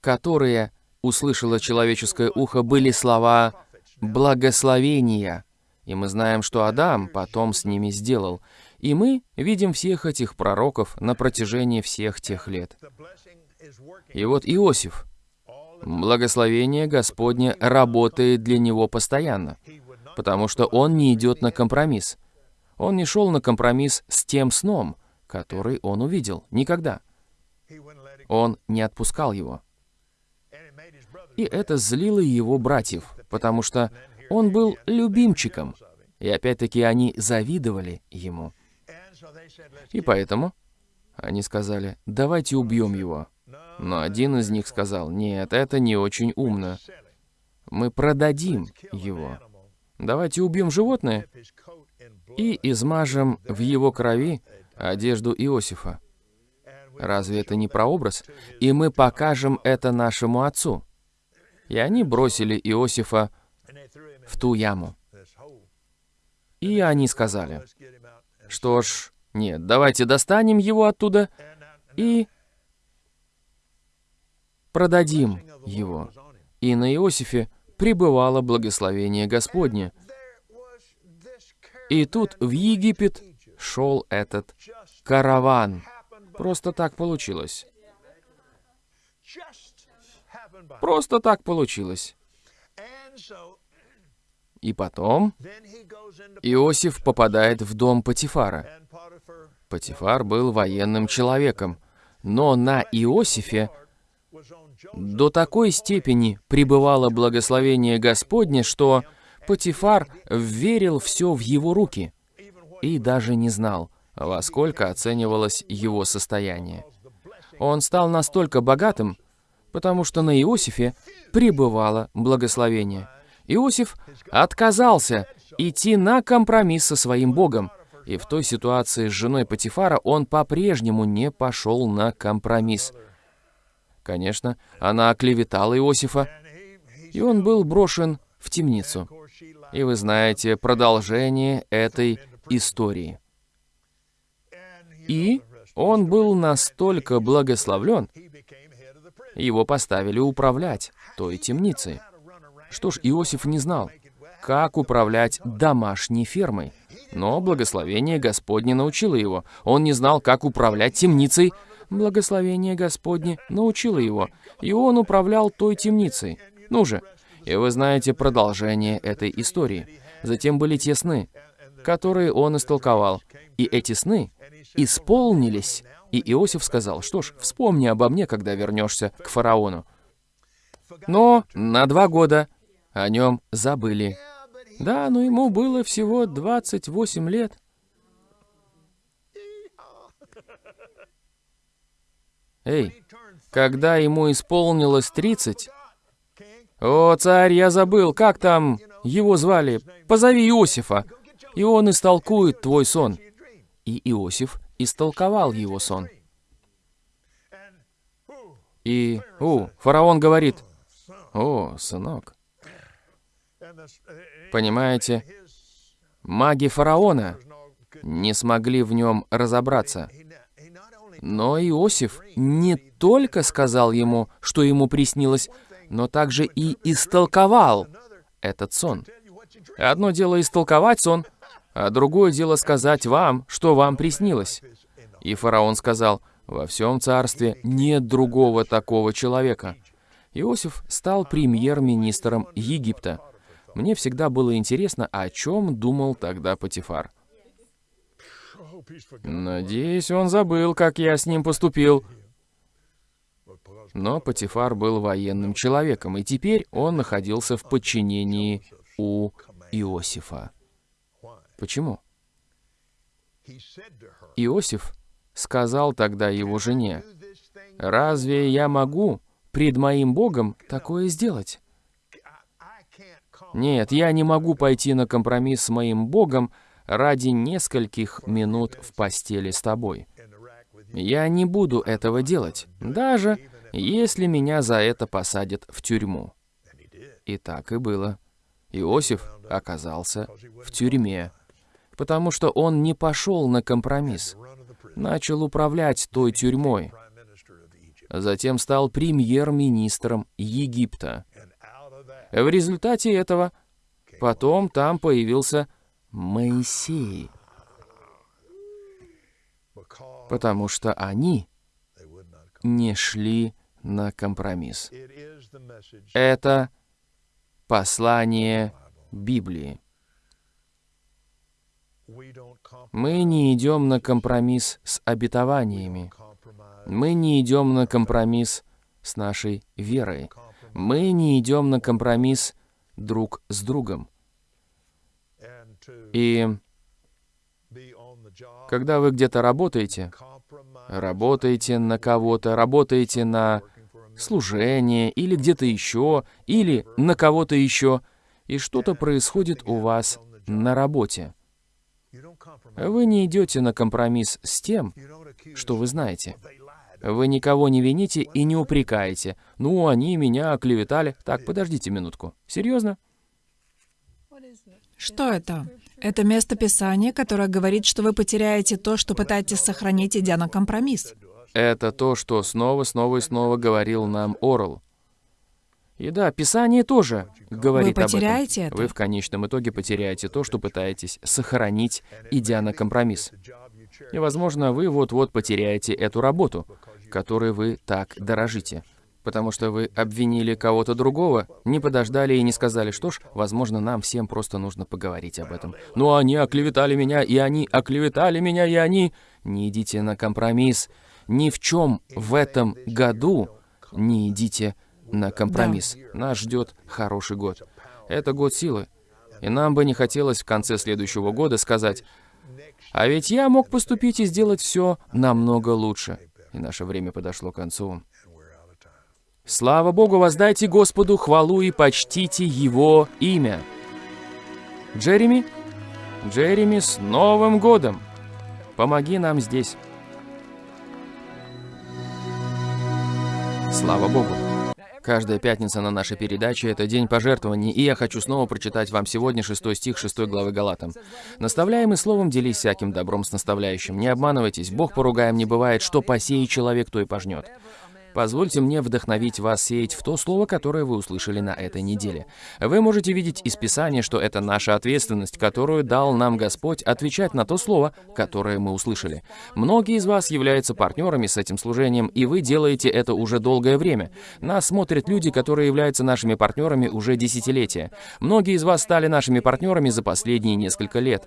которые услышало человеческое ухо, были слова благословения. И мы знаем, что Адам потом с ними сделал. И мы видим всех этих пророков на протяжении всех тех лет. И вот Иосиф. Благословение Господне работает для него постоянно, потому что он не идет на компромисс. Он не шел на компромисс с тем сном, который он увидел. Никогда. Он не отпускал его. И это злило его братьев, потому что он был любимчиком. И опять-таки они завидовали ему. И поэтому они сказали, давайте убьем его. Но один из них сказал, нет, это не очень умно. Мы продадим его. Давайте убьем животное и измажем в его крови одежду Иосифа. Разве это не прообраз? И мы покажем это нашему отцу. И они бросили Иосифа в ту яму. И они сказали, что ж, нет, давайте достанем его оттуда и продадим его. И на Иосифе пребывало благословение Господне. И тут в Египет шел этот караван. Просто так получилось. Просто так получилось. И потом Иосиф попадает в дом Патифара. Патифар был военным человеком, но на Иосифе до такой степени пребывало благословение Господне, что Патифар верил все в его руки и даже не знал, во сколько оценивалось его состояние. Он стал настолько богатым, потому что на Иосифе пребывало благословение. Иосиф отказался идти на компромисс со своим Богом, и в той ситуации с женой Патифара он по-прежнему не пошел на компромисс. Конечно, она оклеветала Иосифа, и он был брошен в темницу. И вы знаете продолжение этой истории. И он был настолько благословлен, его поставили управлять той темницей. Что ж, Иосиф не знал, как управлять домашней фермой. Но благословение Господне научило его. Он не знал, как управлять темницей. Благословение Господне научило его, и он управлял той темницей. Ну же, и вы знаете продолжение этой истории. Затем были те сны, которые он истолковал. И эти сны исполнились. И Иосиф сказал, что ж, вспомни обо мне, когда вернешься к фараону. Но на два года о нем забыли. Да, но ему было всего 28 лет. Эй, когда ему исполнилось 30... О, царь, я забыл, как там его звали? Позови Иосифа, и он истолкует твой сон. И Иосиф истолковал его сон. И, у, фараон говорит, о, сынок, Понимаете, маги фараона не смогли в нем разобраться. Но Иосиф не только сказал ему, что ему приснилось, но также и истолковал этот сон. Одно дело истолковать сон, а другое дело сказать вам, что вам приснилось. И фараон сказал, во всем царстве нет другого такого человека. Иосиф стал премьер-министром Египта. Мне всегда было интересно, о чем думал тогда Патифар. Надеюсь, он забыл, как я с ним поступил. Но Патифар был военным человеком, и теперь он находился в подчинении у Иосифа. Почему? Иосиф сказал тогда его жене, «Разве я могу пред моим Богом такое сделать?» Нет, я не могу пойти на компромисс с моим Богом ради нескольких минут в постели с тобой. Я не буду этого делать, даже если меня за это посадят в тюрьму. И так и было. Иосиф оказался в тюрьме, потому что он не пошел на компромисс, начал управлять той тюрьмой, затем стал премьер-министром Египта. В результате этого потом там появился Моисей. Потому что они не шли на компромисс. Это послание Библии. Мы не идем на компромисс с обетованиями. Мы не идем на компромисс с нашей верой. Мы не идем на компромисс друг с другом. И когда вы где-то работаете, работаете на кого-то, работаете на служение или где-то еще, или на кого-то еще, и что-то происходит у вас на работе. Вы не идете на компромисс с тем, что вы знаете. Вы никого не вините и не упрекаете. Ну, они меня оклеветали. Так, подождите минутку. Серьезно? Что это? Это место Писания, которое говорит, что вы потеряете то, что пытаетесь сохранить, идя на компромисс. Это то, что снова, снова и снова говорил нам Орл. И да, Писание тоже говорит Вы потеряете об этом. Это? Вы в конечном итоге потеряете то, что пытаетесь сохранить, идя на компромисс. И, возможно, вы вот-вот потеряете эту работу, которой вы так дорожите. Потому что вы обвинили кого-то другого, не подождали и не сказали, что ж, возможно, нам всем просто нужно поговорить об этом. Ну, они оклеветали меня, и они оклеветали меня, и они... Не идите на компромисс. Ни в чем в этом году не идите на компромисс. Да. Нас ждет хороший год. Это год силы. И нам бы не хотелось в конце следующего года сказать, а ведь я мог поступить и сделать все намного лучше. И наше время подошло к концу. Слава Богу, воздайте Господу хвалу и почтите Его имя. Джереми? Джереми, с Новым годом! Помоги нам здесь. Слава Богу! Каждая пятница на нашей передаче — это день пожертвований, и я хочу снова прочитать вам сегодня шестой стих шестой главы Галатам. «Наставляемый словом делись всяким добром с наставляющим. Не обманывайтесь, Бог поругаем не бывает, что посеет человек, то и пожнет». Позвольте мне вдохновить вас сеять в то слово, которое вы услышали на этой неделе. Вы можете видеть из Писания, что это наша ответственность, которую дал нам Господь, отвечать на то слово, которое мы услышали. Многие из вас являются партнерами с этим служением, и вы делаете это уже долгое время. Нас смотрят люди, которые являются нашими партнерами уже десятилетия. Многие из вас стали нашими партнерами за последние несколько лет.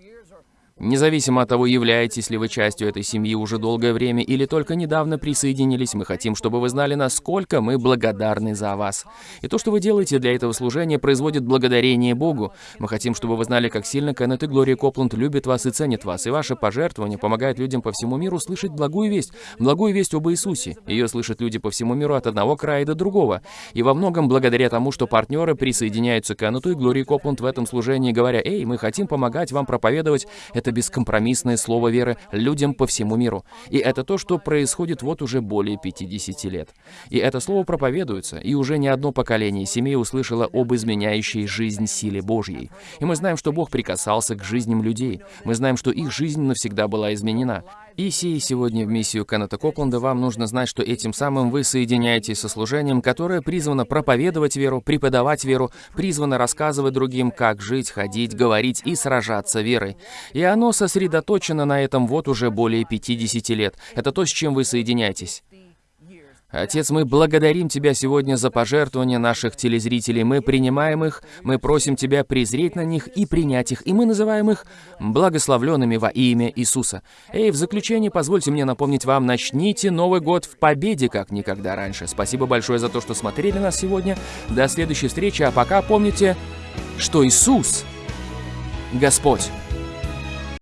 Независимо от того, являетесь ли вы частью этой семьи уже долгое время или только недавно присоединились, мы хотим, чтобы вы знали, насколько мы благодарны за вас. И то, что вы делаете для этого служения, производит благодарение Богу. Мы хотим, чтобы вы знали, как сильно Кеннет и Глория Копланд любят вас и ценят вас, и ваши пожертвования помогают людям по всему миру слышать благую весть, благую весть об Иисусе. Ее слышат люди по всему миру от одного края до другого. И во многом благодаря тому, что партнеры присоединяются к Кеннету и Глории Копланд в этом служении, говоря, «Эй, мы хотим помогать вам проповедовать это это бескомпромиссное слово веры людям по всему миру. И это то, что происходит вот уже более 50 лет. И это слово проповедуется, и уже не одно поколение семей услышало об изменяющей жизнь силе Божьей. И мы знаем, что Бог прикасался к жизням людей. Мы знаем, что их жизнь навсегда была изменена. И сей сегодня в миссию Кеннета Копланда вам нужно знать, что этим самым вы соединяетесь со служением, которое призвано проповедовать веру, преподавать веру, призвано рассказывать другим, как жить, ходить, говорить и сражаться верой. И оно сосредоточено на этом вот уже более 50 лет. Это то, с чем вы соединяетесь. Отец, мы благодарим Тебя сегодня за пожертвования наших телезрителей. Мы принимаем их, мы просим Тебя презреть на них и принять их, и мы называем их благословленными во имя Иисуса. Эй, в заключение позвольте мне напомнить вам, начните Новый год в победе, как никогда раньше. Спасибо большое за то, что смотрели нас сегодня. До следующей встречи, а пока помните, что Иисус — Господь.